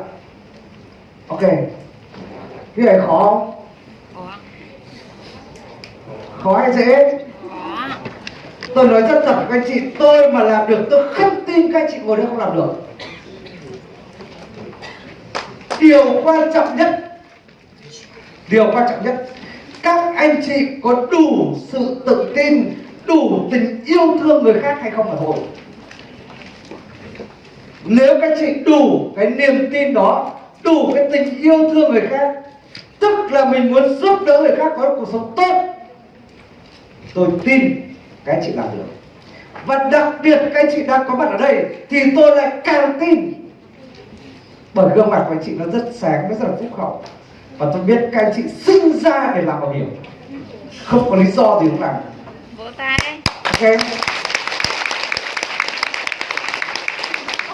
Ok. Cái này khó không? Khó. Hay dễ? Tôi nói rất thật với các anh chị tôi mà làm được tôi không tin các anh chị ngồi đây không làm được điều quan trọng nhất. Điều quan trọng nhất. Các anh chị có đủ sự tự tin, đủ tình yêu thương người khác hay không là thôi nếu các chị đủ cái niềm tin đó, đủ cái tình yêu thương người khác, tức là mình muốn giúp đỡ người khác có được cuộc sống tốt, tôi tin các chị làm được. Và đặc biệt các anh chị đang có mặt ở đây thì tôi lại càng tin bởi gương mặt của anh chị nó rất sáng rất là phúc hậu. Và tôi biết các anh chị sinh ra để làm bảo hiểm. Không có lý do gì không làm. Vỗ tay. ok